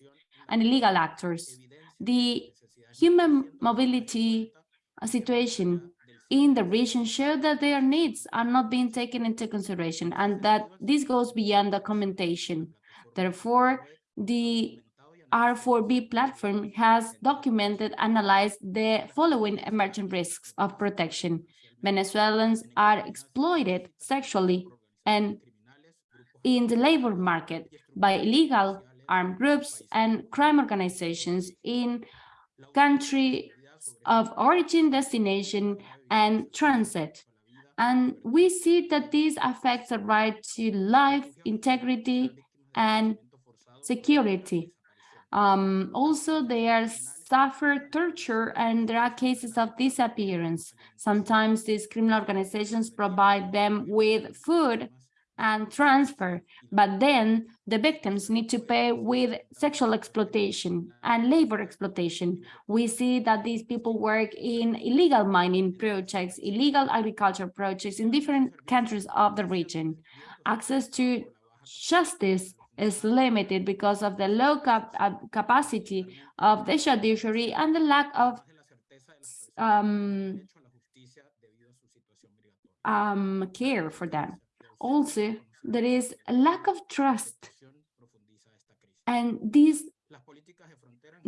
and illegal actors. The human mobility uh, situation in the region show that their needs are not being taken into consideration and that this goes beyond documentation. Therefore, the R4V platform has documented, analyzed the following emerging risks of protection. Venezuelans are exploited sexually and in the labor market by illegal armed groups and crime organizations in country of origin, destination, and transit. And we see that this affects the right to life, integrity, and security. Um, also, they are suffer torture and there are cases of disappearance. Sometimes these criminal organizations provide them with food and transfer, but then the victims need to pay with sexual exploitation and labor exploitation. We see that these people work in illegal mining projects, illegal agriculture projects in different countries of the region. Access to justice is limited because of the low cap uh, capacity of the judiciary and the lack of um, um, care for them. Also, there is a lack of trust, and this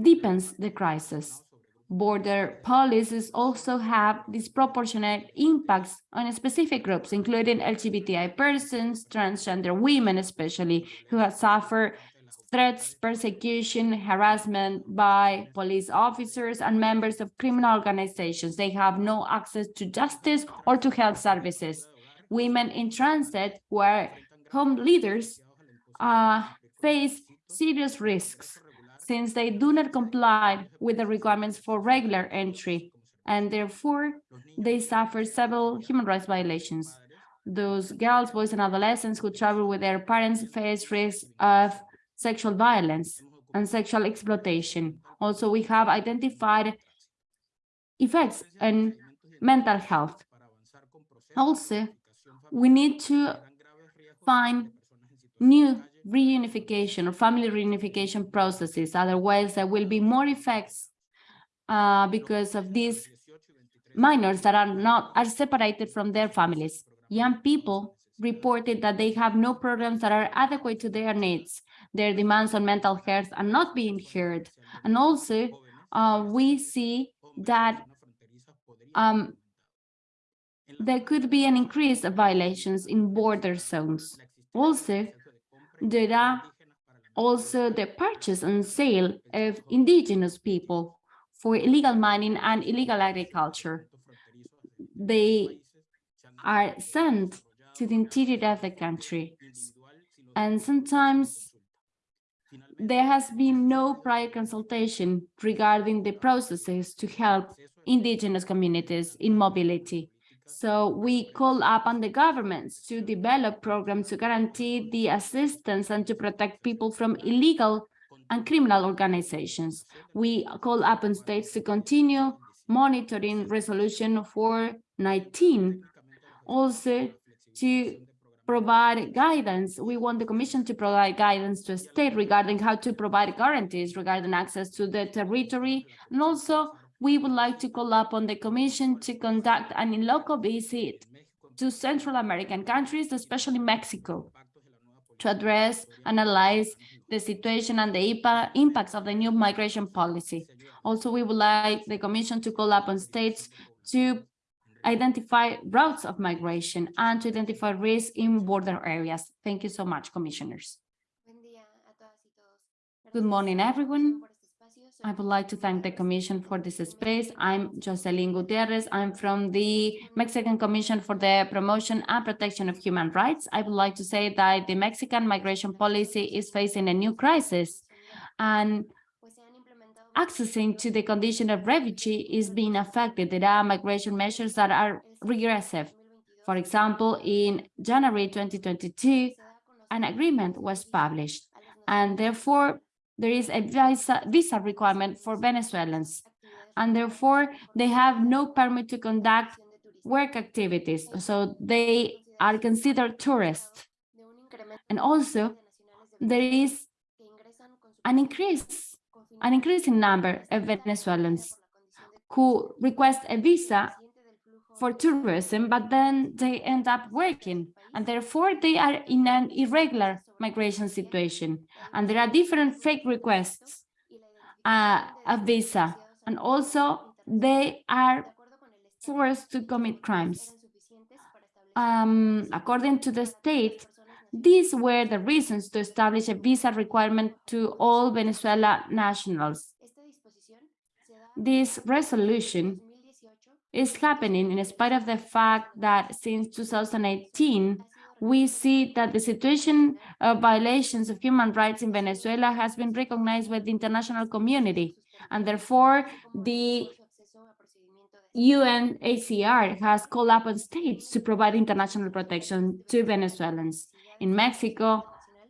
deepens the crisis border policies also have disproportionate impacts on specific groups, including LGBTI persons, transgender women especially, who have suffered threats, persecution, harassment by police officers and members of criminal organizations. They have no access to justice or to health services. Women in transit who are home leaders uh, face serious risks since they do not comply with the requirements for regular entry. and therefore they suffer several human rights violations. Those girls, boys, and adolescents who travel with their parents face risks of sexual violence and sexual exploitation. Also, we have identified effects on mental health. Also, we need to find new reunification or family reunification processes. Otherwise, there will be more effects uh, because of these minors that are not are separated from their families. Young people reported that they have no programs that are adequate to their needs. Their demands on mental health are not being heard. And also, uh, we see that um, there could be an increase of violations in border zones. Also, there are also the purchase and sale of indigenous people for illegal mining and illegal agriculture. They are sent to the interior of the country. And sometimes there has been no prior consultation regarding the processes to help indigenous communities in mobility. So we call upon the governments to develop programs to guarantee the assistance and to protect people from illegal and criminal organizations. We call upon states to continue monitoring resolution 419, also to provide guidance. We want the commission to provide guidance to a state regarding how to provide guarantees regarding access to the territory. And also we would like to call upon the commission to conduct an in-local visit to Central American countries, especially Mexico, to address, analyze the situation and the impacts of the new migration policy. Also, we would like the commission to call upon states to identify routes of migration and to identify risks in border areas. Thank you so much, commissioners. Good morning, everyone. I would like to thank the Commission for this space. I'm Jocelyn Gutierrez. I'm from the Mexican Commission for the Promotion and Protection of Human Rights. I would like to say that the Mexican migration policy is facing a new crisis and accessing to the condition of refugee is being affected. There are migration measures that are regressive. For example, in January 2022, an agreement was published and therefore there is a visa, visa requirement for Venezuelans and therefore they have no permit to conduct work activities. So they are considered tourists. And also there is an increase, an increasing number of Venezuelans who request a visa for tourism, but then they end up working and therefore they are in an irregular migration situation. And there are different fake requests uh, a visa, and also they are forced to commit crimes. Um, according to the state, these were the reasons to establish a visa requirement to all Venezuela nationals. This resolution is happening in spite of the fact that since 2018, we see that the situation of violations of human rights in Venezuela has been recognized by the international community, and therefore the UNHCR has called upon states to provide international protection to Venezuelans. In Mexico,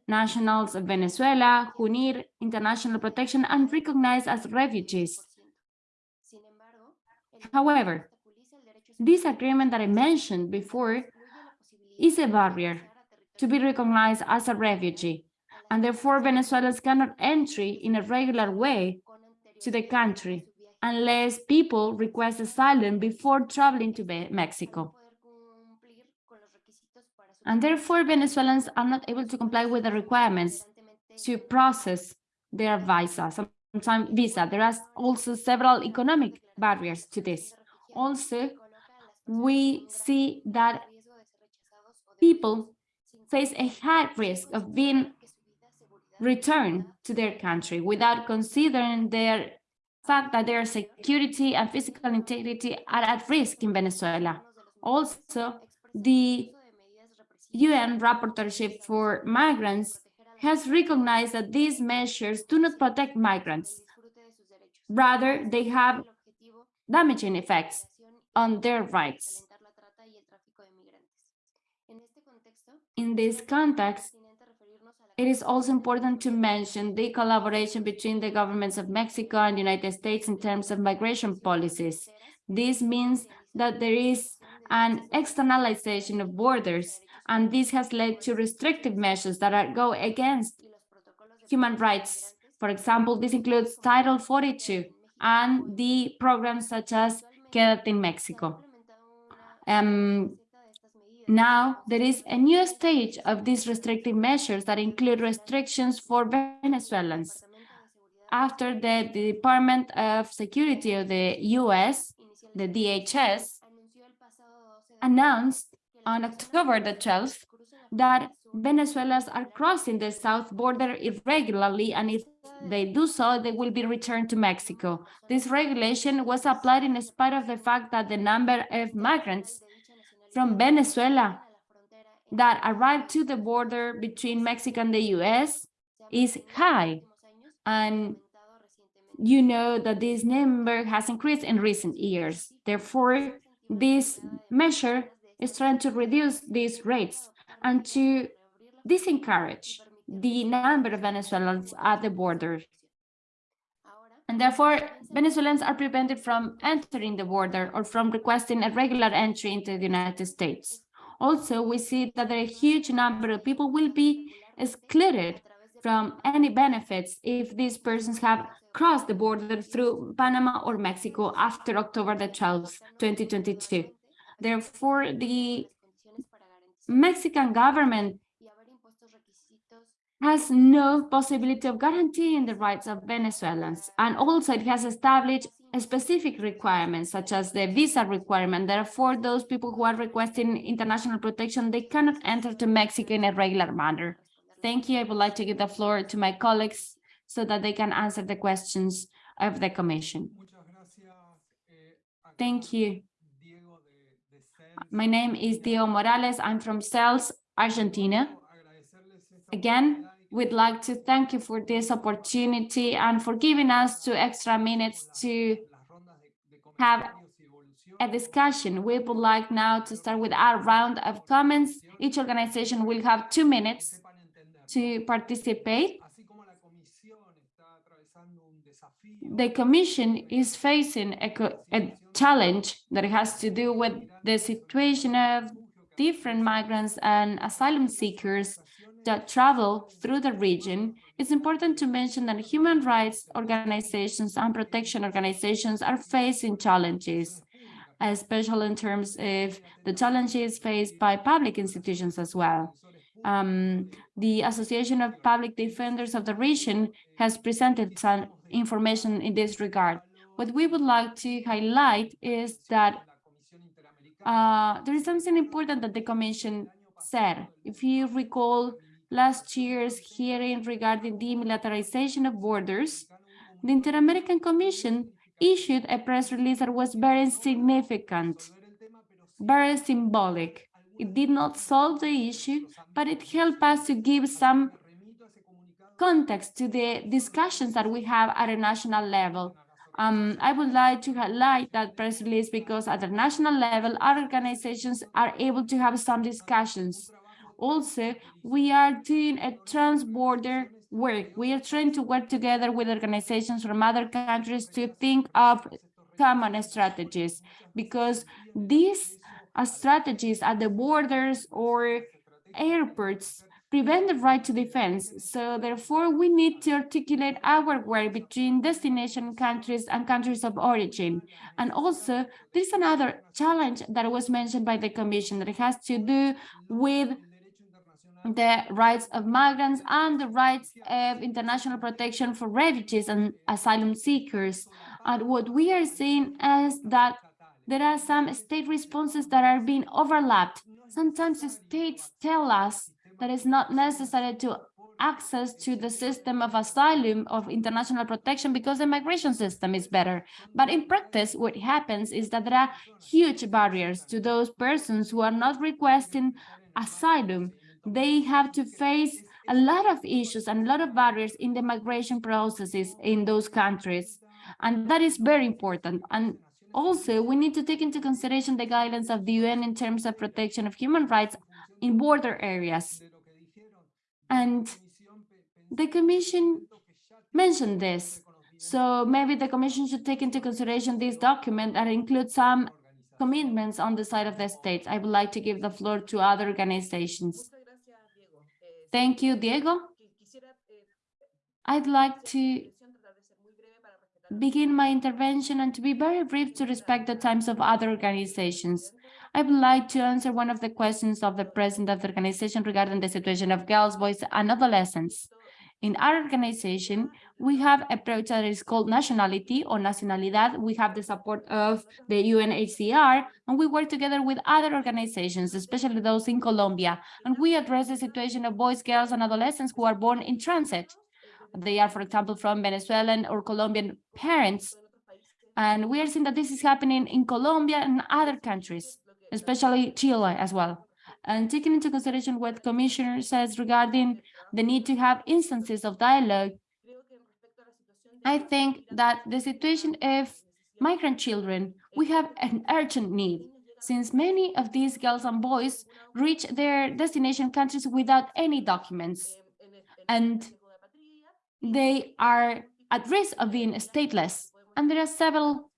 nationals of Venezuela who need international protection and recognized as refugees. However, this agreement that I mentioned before is a barrier to be recognized as a refugee, and therefore Venezuelans cannot enter in a regular way to the country unless people request asylum before traveling to Mexico. And therefore Venezuelans are not able to comply with the requirements to process their visa, sometimes visa. There are also several economic barriers to this. Also, we see that people face a high risk of being returned to their country without considering their fact that their security and physical integrity are at risk in Venezuela. Also, the UN rapporteurship for migrants has recognized that these measures do not protect migrants. Rather, they have damaging effects on their rights. In this context, it is also important to mention the collaboration between the governments of Mexico and the United States in terms of migration policies. This means that there is an externalization of borders, and this has led to restrictive measures that are, go against human rights. For example, this includes Title 42 and the programs such as Quédate en Mexico. Um, now, there is a new stage of these restrictive measures that include restrictions for Venezuelans. After the, the Department of Security of the US, the DHS, announced on October the 12th that Venezuelans are crossing the south border irregularly, and if they do so, they will be returned to Mexico. This regulation was applied in spite of the fact that the number of migrants from Venezuela that arrived to the border between Mexico and the US is high. And you know that this number has increased in recent years. Therefore, this measure is trying to reduce these rates and to disencourage the number of Venezuelans at the border. And therefore, Venezuelans are prevented from entering the border or from requesting a regular entry into the United States. Also, we see that a huge number of people will be excluded from any benefits if these persons have crossed the border through Panama or Mexico after October the 12th, 2022. Therefore, the Mexican government has no possibility of guaranteeing the rights of Venezuelans. And also it has established specific requirements, such as the visa requirement. Therefore, those people who are requesting international protection, they cannot enter to Mexico in a regular manner. Thank you. I would like to give the floor to my colleagues so that they can answer the questions of the commission. Thank you. My name is Diego Morales. I'm from CELS, Argentina. Again, we'd like to thank you for this opportunity and for giving us two extra minutes to have a discussion. We would like now to start with our round of comments. Each organization will have two minutes to participate. The Commission is facing a, a challenge that has to do with the situation of different migrants and asylum seekers that travel through the region, it's important to mention that human rights organizations and protection organizations are facing challenges, especially in terms of the challenges faced by public institutions as well. Um, the Association of Public Defenders of the region has presented some information in this regard. What we would like to highlight is that uh, there is something important that the Commission said. If you recall, last year's hearing regarding demilitarization of borders, the Inter-American Commission issued a press release that was very significant, very symbolic. It did not solve the issue, but it helped us to give some context to the discussions that we have at a national level. Um, I would like to highlight that press release because at the national level, our organizations are able to have some discussions also, we are doing a trans-border work. We are trying to work together with organizations from other countries to think of common strategies because these uh, strategies at the borders or airports prevent the right to defense. So therefore, we need to articulate our work between destination countries and countries of origin. And also, there's another challenge that was mentioned by the Commission that has to do with the rights of migrants and the rights of international protection for refugees and asylum seekers. And what we are seeing is that there are some state responses that are being overlapped. Sometimes the states tell us that it's not necessary to access to the system of asylum of international protection because the migration system is better. But in practice, what happens is that there are huge barriers to those persons who are not requesting asylum they have to face a lot of issues and a lot of barriers in the migration processes in those countries. And that is very important. And Also, we need to take into consideration the guidelines of the UN in terms of protection of human rights in border areas. And the Commission mentioned this. So maybe the Commission should take into consideration this document and include some commitments on the side of the states. I would like to give the floor to other organizations. Thank you, Diego. I'd like to begin my intervention and to be very brief to respect the times of other organizations. I would like to answer one of the questions of the president of the organization regarding the situation of girls, boys, and adolescents. In our organization, we have a approach that is called nationality or nacionalidad. We have the support of the UNHCR, and we work together with other organizations, especially those in Colombia, and we address the situation of boys, girls, and adolescents who are born in transit. They are, for example, from Venezuelan or Colombian parents. And we are seeing that this is happening in Colombia and other countries, especially Chile as well. And taking into consideration what Commissioner says regarding the need to have instances of dialogue, I think that the situation of migrant children, we have an urgent need since many of these girls and boys reach their destination countries without any documents. And they are at risk of being stateless, and there are several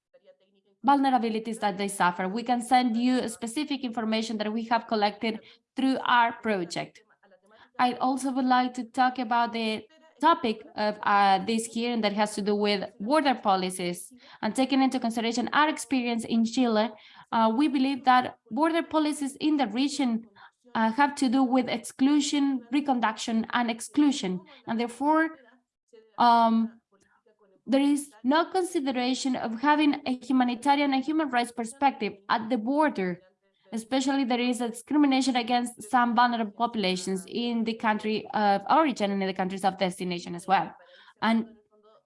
vulnerabilities that they suffer. We can send you specific information that we have collected through our project. I also would like to talk about the topic of uh, this hearing that has to do with border policies and taking into consideration our experience in Chile, uh, we believe that border policies in the region uh, have to do with exclusion, reconduction, and exclusion, and therefore um, there is no consideration of having a humanitarian and human rights perspective at the border. Especially there is a discrimination against some vulnerable populations in the country of origin and in the countries of destination as well. And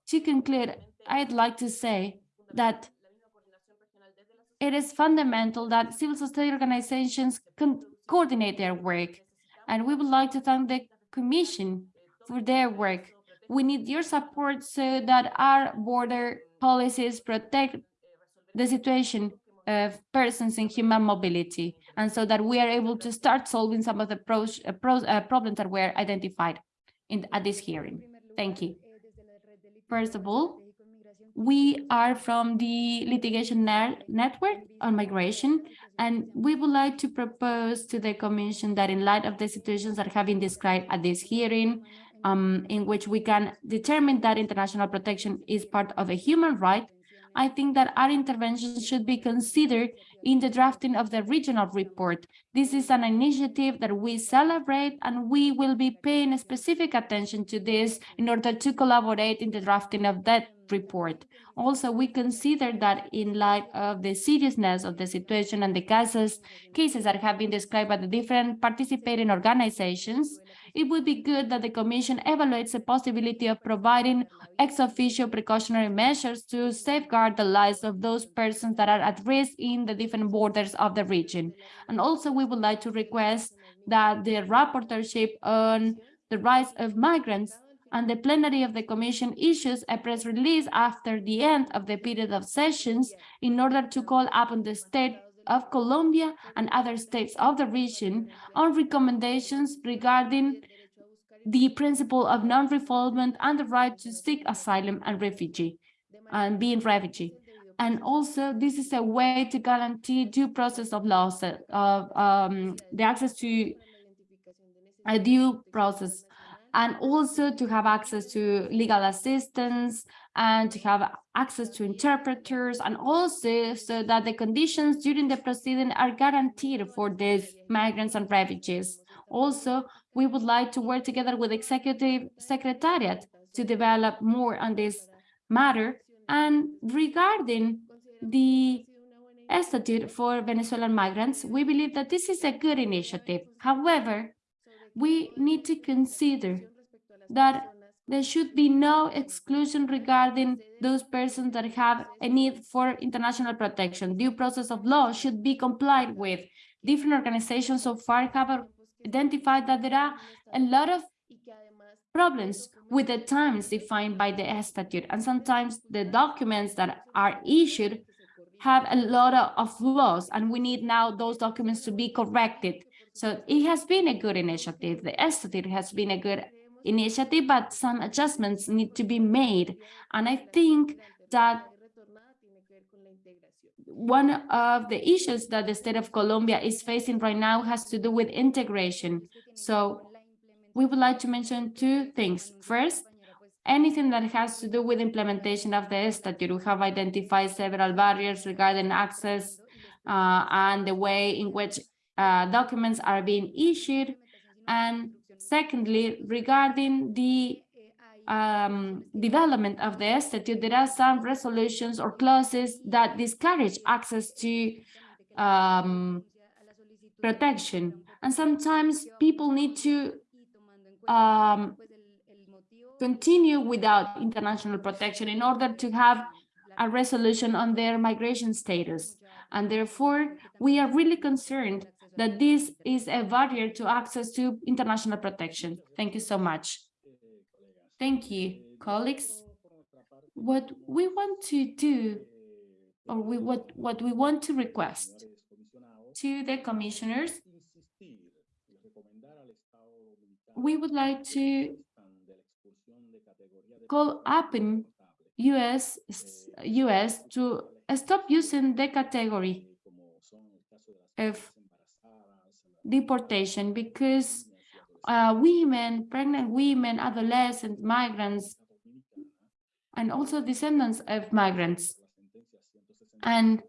to conclude, I'd like to say that it is fundamental that civil society organizations coordinate their work. And we would like to thank the Commission for their work we need your support so that our border policies protect the situation of persons in human mobility, and so that we are able to start solving some of the pros, uh, pros, uh, problems that were identified in, at this hearing. Thank you. First of all, we are from the litigation network on migration, and we would like to propose to the Commission that in light of the situations that have been described at this hearing, um, in which we can determine that international protection is part of a human right, I think that our intervention should be considered in the drafting of the regional report. This is an initiative that we celebrate and we will be paying specific attention to this in order to collaborate in the drafting of that report. Also, we consider that in light of the seriousness of the situation and the cases, cases that have been described by the different participating organizations, it would be good that the Commission evaluates the possibility of providing ex officio precautionary measures to safeguard the lives of those persons that are at risk in the different borders of the region. And also, we would like to request that the rapporteurship on the rights of migrants and the plenary of the Commission issues a press release after the end of the period of sessions in order to call upon the state of Colombia and other states of the region on recommendations regarding the principle of non-refoulement and the right to seek asylum and refugee and being refugee. And also, this is a way to guarantee due process of laws, of um, the access to a due process, and also to have access to legal assistance and to have access to interpreters and also so that the conditions during the proceeding are guaranteed for these migrants and refugees. Also, we would like to work together with executive secretariat to develop more on this matter. And regarding the statute for Venezuelan migrants, we believe that this is a good initiative. However, we need to consider that there should be no exclusion regarding those persons that have a need for international protection. Due process of law should be complied with. Different organizations so far have identified that there are a lot of problems with the times defined by the statute, and sometimes the documents that are issued have a lot of, flaws and we need now those documents to be corrected. So it has been a good initiative. The Institute has been a good initiative, but some adjustments need to be made. And I think that one of the issues that the state of Colombia is facing right now has to do with integration. So we would like to mention two things. First, anything that has to do with implementation of the statute. We have identified several barriers regarding access uh, and the way in which uh, documents are being issued. And secondly, regarding the um, development of the statute, there are some resolutions or clauses that discourage access to um, protection. And sometimes people need to um, continue without international protection in order to have a resolution on their migration status. And therefore, we are really concerned that this is a barrier to access to international protection. Thank you so much. Thank you, colleagues. What we want to do, or we what, what we want to request to the commissioners, we would like to call upon US, US to stop using the category of deportation because uh, women, pregnant women, adolescent migrants, and also descendants of migrants. And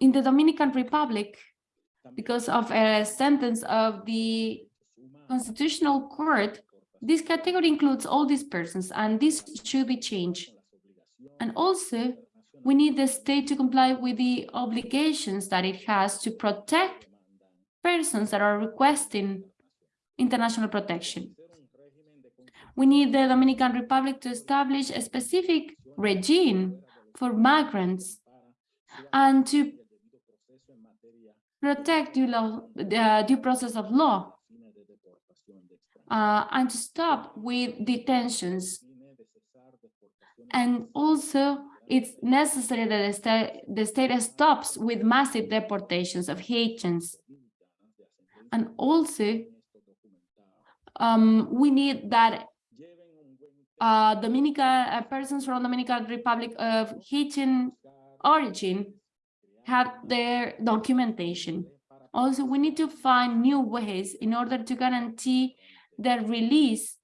in the Dominican Republic, because of a sentence of the Constitutional Court, this category includes all these persons, and this should be changed. And also, we need the state to comply with the obligations that it has to protect persons that are requesting international protection. We need the Dominican Republic to establish a specific regime for migrants and to protect due, law, the due process of law uh, and to stop with detentions. And also, it's necessary that the the state stops with massive deportations of Haitians. And also, um, we need that uh, Dominican uh, persons from Dominican Republic of Haitian origin have their documentation. Also, we need to find new ways in order to guarantee the release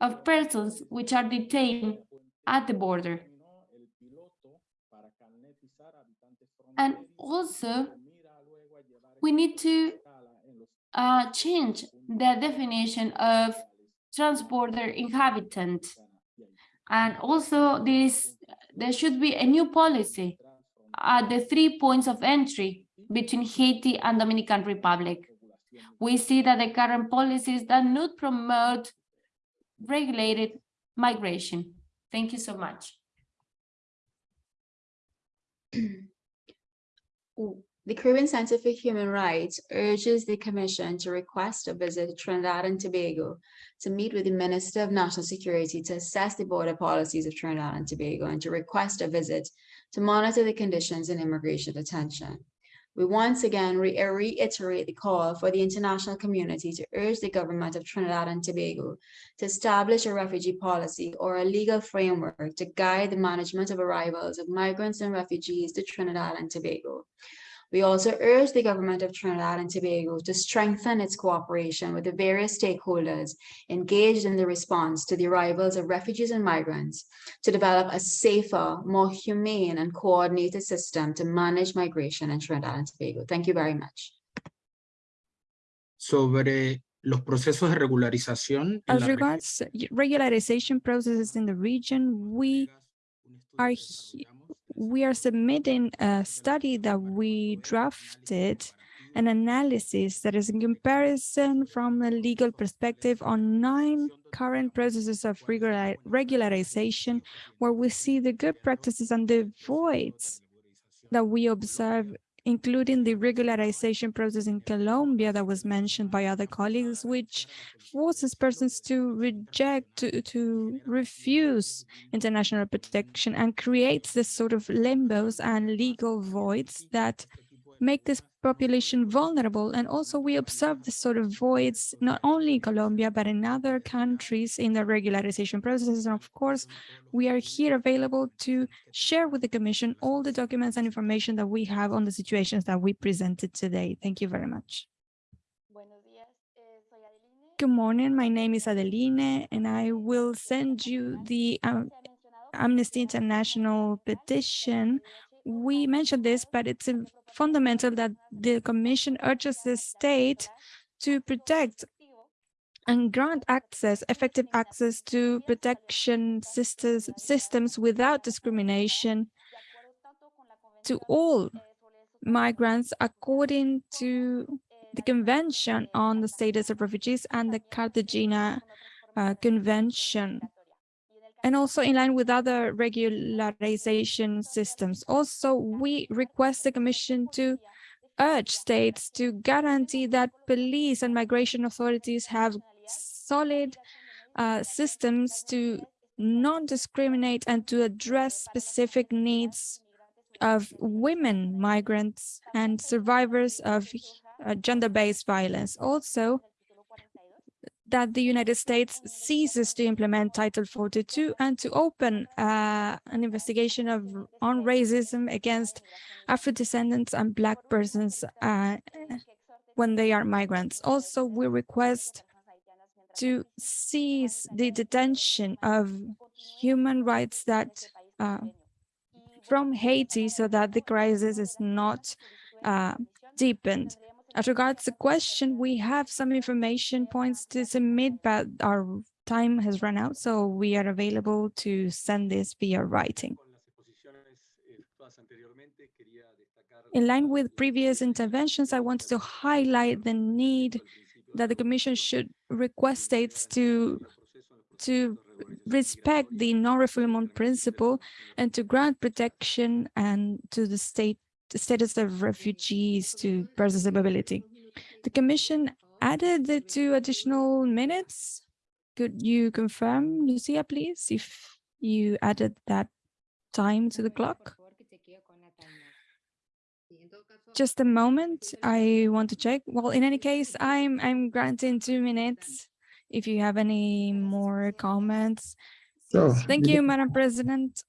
of persons which are detained at the border. And also, we need to uh, change the definition of transborder inhabitant. And also this, there should be a new policy at the three points of entry between Haiti and Dominican Republic. We see that the current policies do not promote regulated migration. Thank you so much. The Caribbean Center for Human Rights urges the Commission to request a visit to Trinidad and Tobago to meet with the Minister of National Security to assess the border policies of Trinidad and Tobago and to request a visit to monitor the conditions in immigration detention. We once again re reiterate the call for the international community to urge the government of Trinidad and Tobago to establish a refugee policy or a legal framework to guide the management of arrivals of migrants and refugees to Trinidad and Tobago. We also urge the government of Trinidad and Tobago to strengthen its cooperation with the various stakeholders engaged in the response to the arrivals of refugees and migrants to develop a safer, more humane and coordinated system to manage migration in Trinidad and Tobago. Thank you very much. Sobre los procesos de regularización. As regards regularization processes in the region, we are we are submitting a study that we drafted an analysis that is in comparison from a legal perspective on nine current processes of regular, regularization where we see the good practices and the voids that we observe including the regularization process in Colombia that was mentioned by other colleagues, which forces persons to reject, to, to refuse international protection and creates this sort of limbos and legal voids that make this population vulnerable. And also we observe this sort of voids, not only in Colombia, but in other countries in the regularization processes. And of course, we are here available to share with the Commission all the documents and information that we have on the situations that we presented today. Thank you very much. Good morning, my name is Adeline, and I will send you the um, Amnesty International petition we mentioned this, but it's fundamental that the Commission urges the state to protect and grant access, effective access to protection systems, systems without discrimination to all migrants according to the Convention on the Status of Refugees and the Cartagena uh, Convention and also in line with other regularization systems. Also, we request the Commission to urge states to guarantee that police and migration authorities have solid uh, systems to non-discriminate and to address specific needs of women migrants and survivors of uh, gender-based violence. Also, that the United States ceases to implement Title 42 and to open uh, an investigation of on racism against Afro-descendants and Black persons uh, when they are migrants. Also, we request to cease the detention of human rights that uh, from Haiti so that the crisis is not uh, deepened. As regards the question, we have some information points to submit, but our time has run out, so we are available to send this via writing. In line with previous interventions, I wanted to highlight the need that the Commission should request states to to respect the non-refoulement principle and to grant protection and to the state the status of refugees to persons with mobility. The Commission added the two additional minutes. Could you confirm, Lucia, please, if you added that time to the clock? Just a moment, I want to check. Well, in any case, I'm I'm granting two minutes. If you have any more comments. So, Thank you, Madam President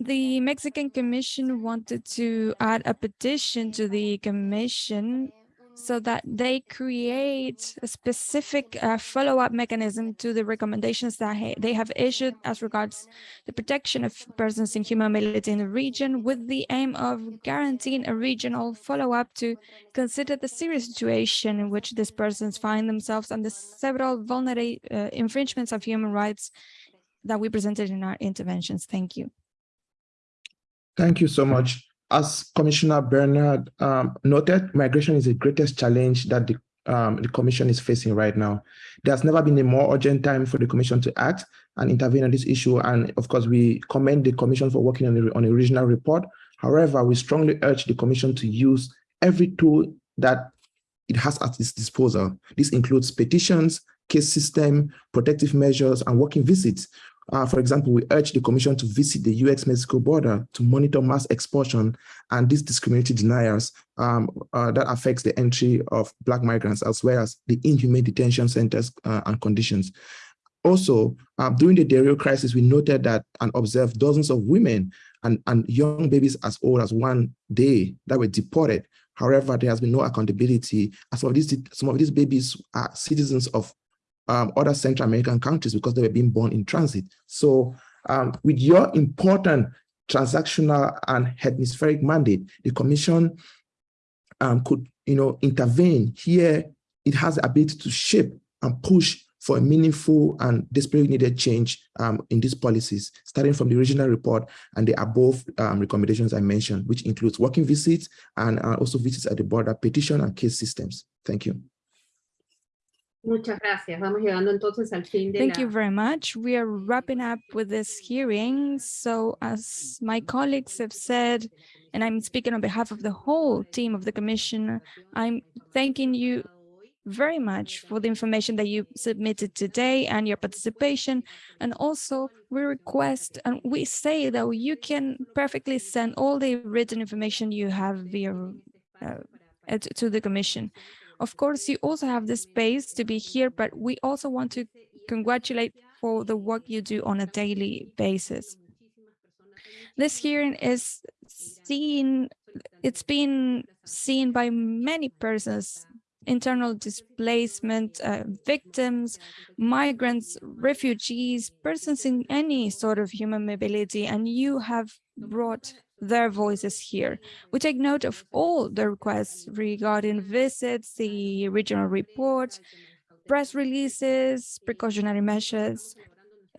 the Mexican Commission wanted to add a petition to the Commission so that they create a specific uh, follow-up mechanism to the recommendations that ha they have issued as regards the protection of persons in human mobility in the region with the aim of guaranteeing a regional follow-up to consider the serious situation in which these persons find themselves and the several vulnerable uh, infringements of human rights that we presented in our interventions. Thank you. Thank you so much. As Commissioner Bernal um, noted, migration is the greatest challenge that the, um, the Commission is facing right now. There's never been a more urgent time for the Commission to act and intervene on this issue. And of course, we commend the Commission for working on a, on a regional report. However, we strongly urge the Commission to use every tool that it has at its disposal. This includes petitions, case system, protective measures, and working visits uh, for example, we urge the Commission to visit the US-Mexico border to monitor mass expulsion and these discriminatory deniers um, uh, that affects the entry of Black migrants, as well as the inhumane detention centers uh, and conditions. Also, um, during the Del Rio crisis, we noted that and observed dozens of women and, and young babies as old as one day that were deported. However, there has been no accountability. Some of these, some of these babies are citizens of um, other Central American countries because they were being born in transit. So um, with your important transactional and hemispheric mandate, the Commission um, could you know, intervene here. It has the ability to shape and push for a meaningful and desperately needed change um, in these policies, starting from the original report and the above um, recommendations I mentioned, which includes working visits and uh, also visits at the border, petition and case systems. Thank you. Muchas gracias. Vamos llegando entonces al fin de Thank la... you very much. We are wrapping up with this hearing. So as my colleagues have said, and I'm speaking on behalf of the whole team of the Commission, I'm thanking you very much for the information that you submitted today and your participation. And also we request and we say that you can perfectly send all the written information you have via uh, to the Commission. Of course, you also have the space to be here, but we also want to congratulate for the work you do on a daily basis. This hearing is seen, it's been seen by many persons internal displacement uh, victims, migrants, refugees, persons in any sort of human mobility, and you have brought their voices here. We take note of all the requests regarding visits, the regional reports, press releases, precautionary measures,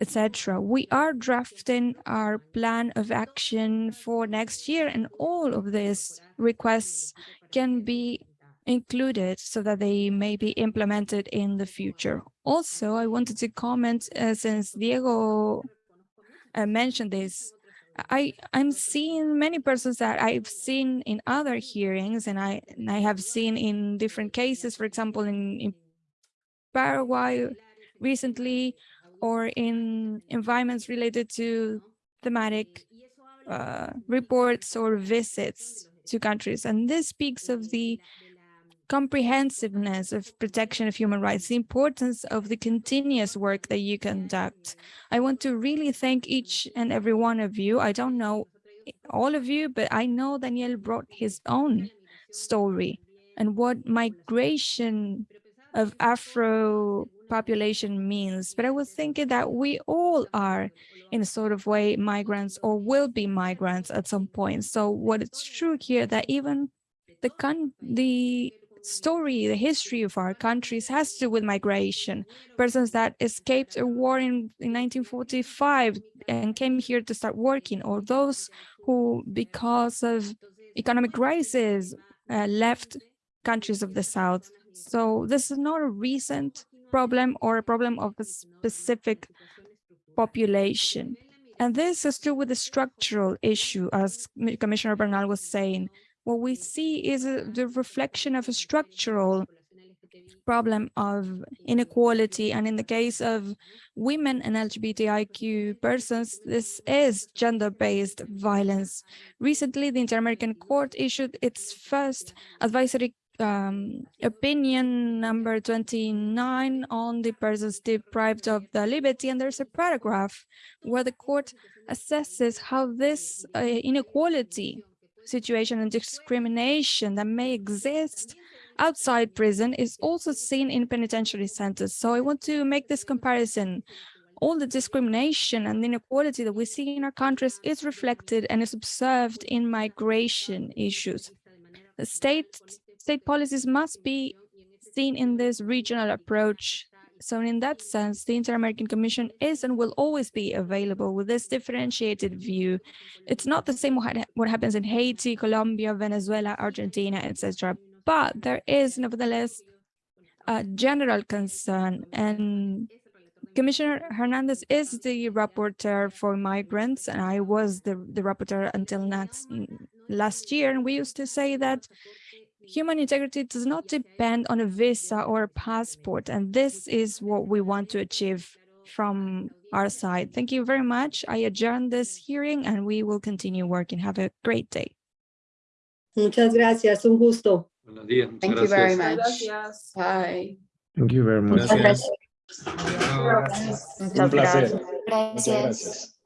etc. We are drafting our plan of action for next year, and all of these requests can be included so that they may be implemented in the future. Also, I wanted to comment uh, since Diego uh, mentioned this, I, I'm seeing many persons that I've seen in other hearings and I, and I have seen in different cases, for example, in, in Paraguay recently, or in environments related to thematic uh, reports or visits to countries. And this speaks of the comprehensiveness of protection of human rights, the importance of the continuous work that you conduct. I want to really thank each and every one of you. I don't know all of you, but I know Daniel brought his own story and what migration of Afro population means. But I was thinking that we all are in a sort of way migrants or will be migrants at some point. So what it's true here that even the con the story, the history of our countries has to do with migration. Persons that escaped a war in, in 1945 and came here to start working, or those who, because of economic crisis, uh, left countries of the South. So this is not a recent problem or a problem of a specific population. And this is true with the structural issue, as Commissioner Bernal was saying what we see is a, the reflection of a structural problem of inequality. And in the case of women and LGBTIQ persons, this is gender-based violence. Recently, the Inter-American Court issued its first advisory um, opinion number 29 on the persons deprived of the liberty. And there's a paragraph where the court assesses how this uh, inequality situation and discrimination that may exist outside prison is also seen in penitentiary centers. So I want to make this comparison. All the discrimination and inequality that we see in our countries is reflected and is observed in migration issues. The state, state policies must be seen in this regional approach so in that sense, the Inter-American Commission is and will always be available with this differentiated view. It's not the same what, happens in Haiti, Colombia, Venezuela, Argentina, etc. But there is nevertheless a general concern and Commissioner Hernandez is the rapporteur for migrants, and I was the, the rapporteur until next, last year. And we used to say that human integrity does not depend on a visa or a passport, and this is what we want to achieve from our side. Thank you very much. I adjourn this hearing and we will continue working. Have a great day. Muchas gracias, un gusto. Buenos días. muchas Thank you very gracias. much. Bye. Thank you very much. Gracias. Muchas Un placer. gracias. Gracias.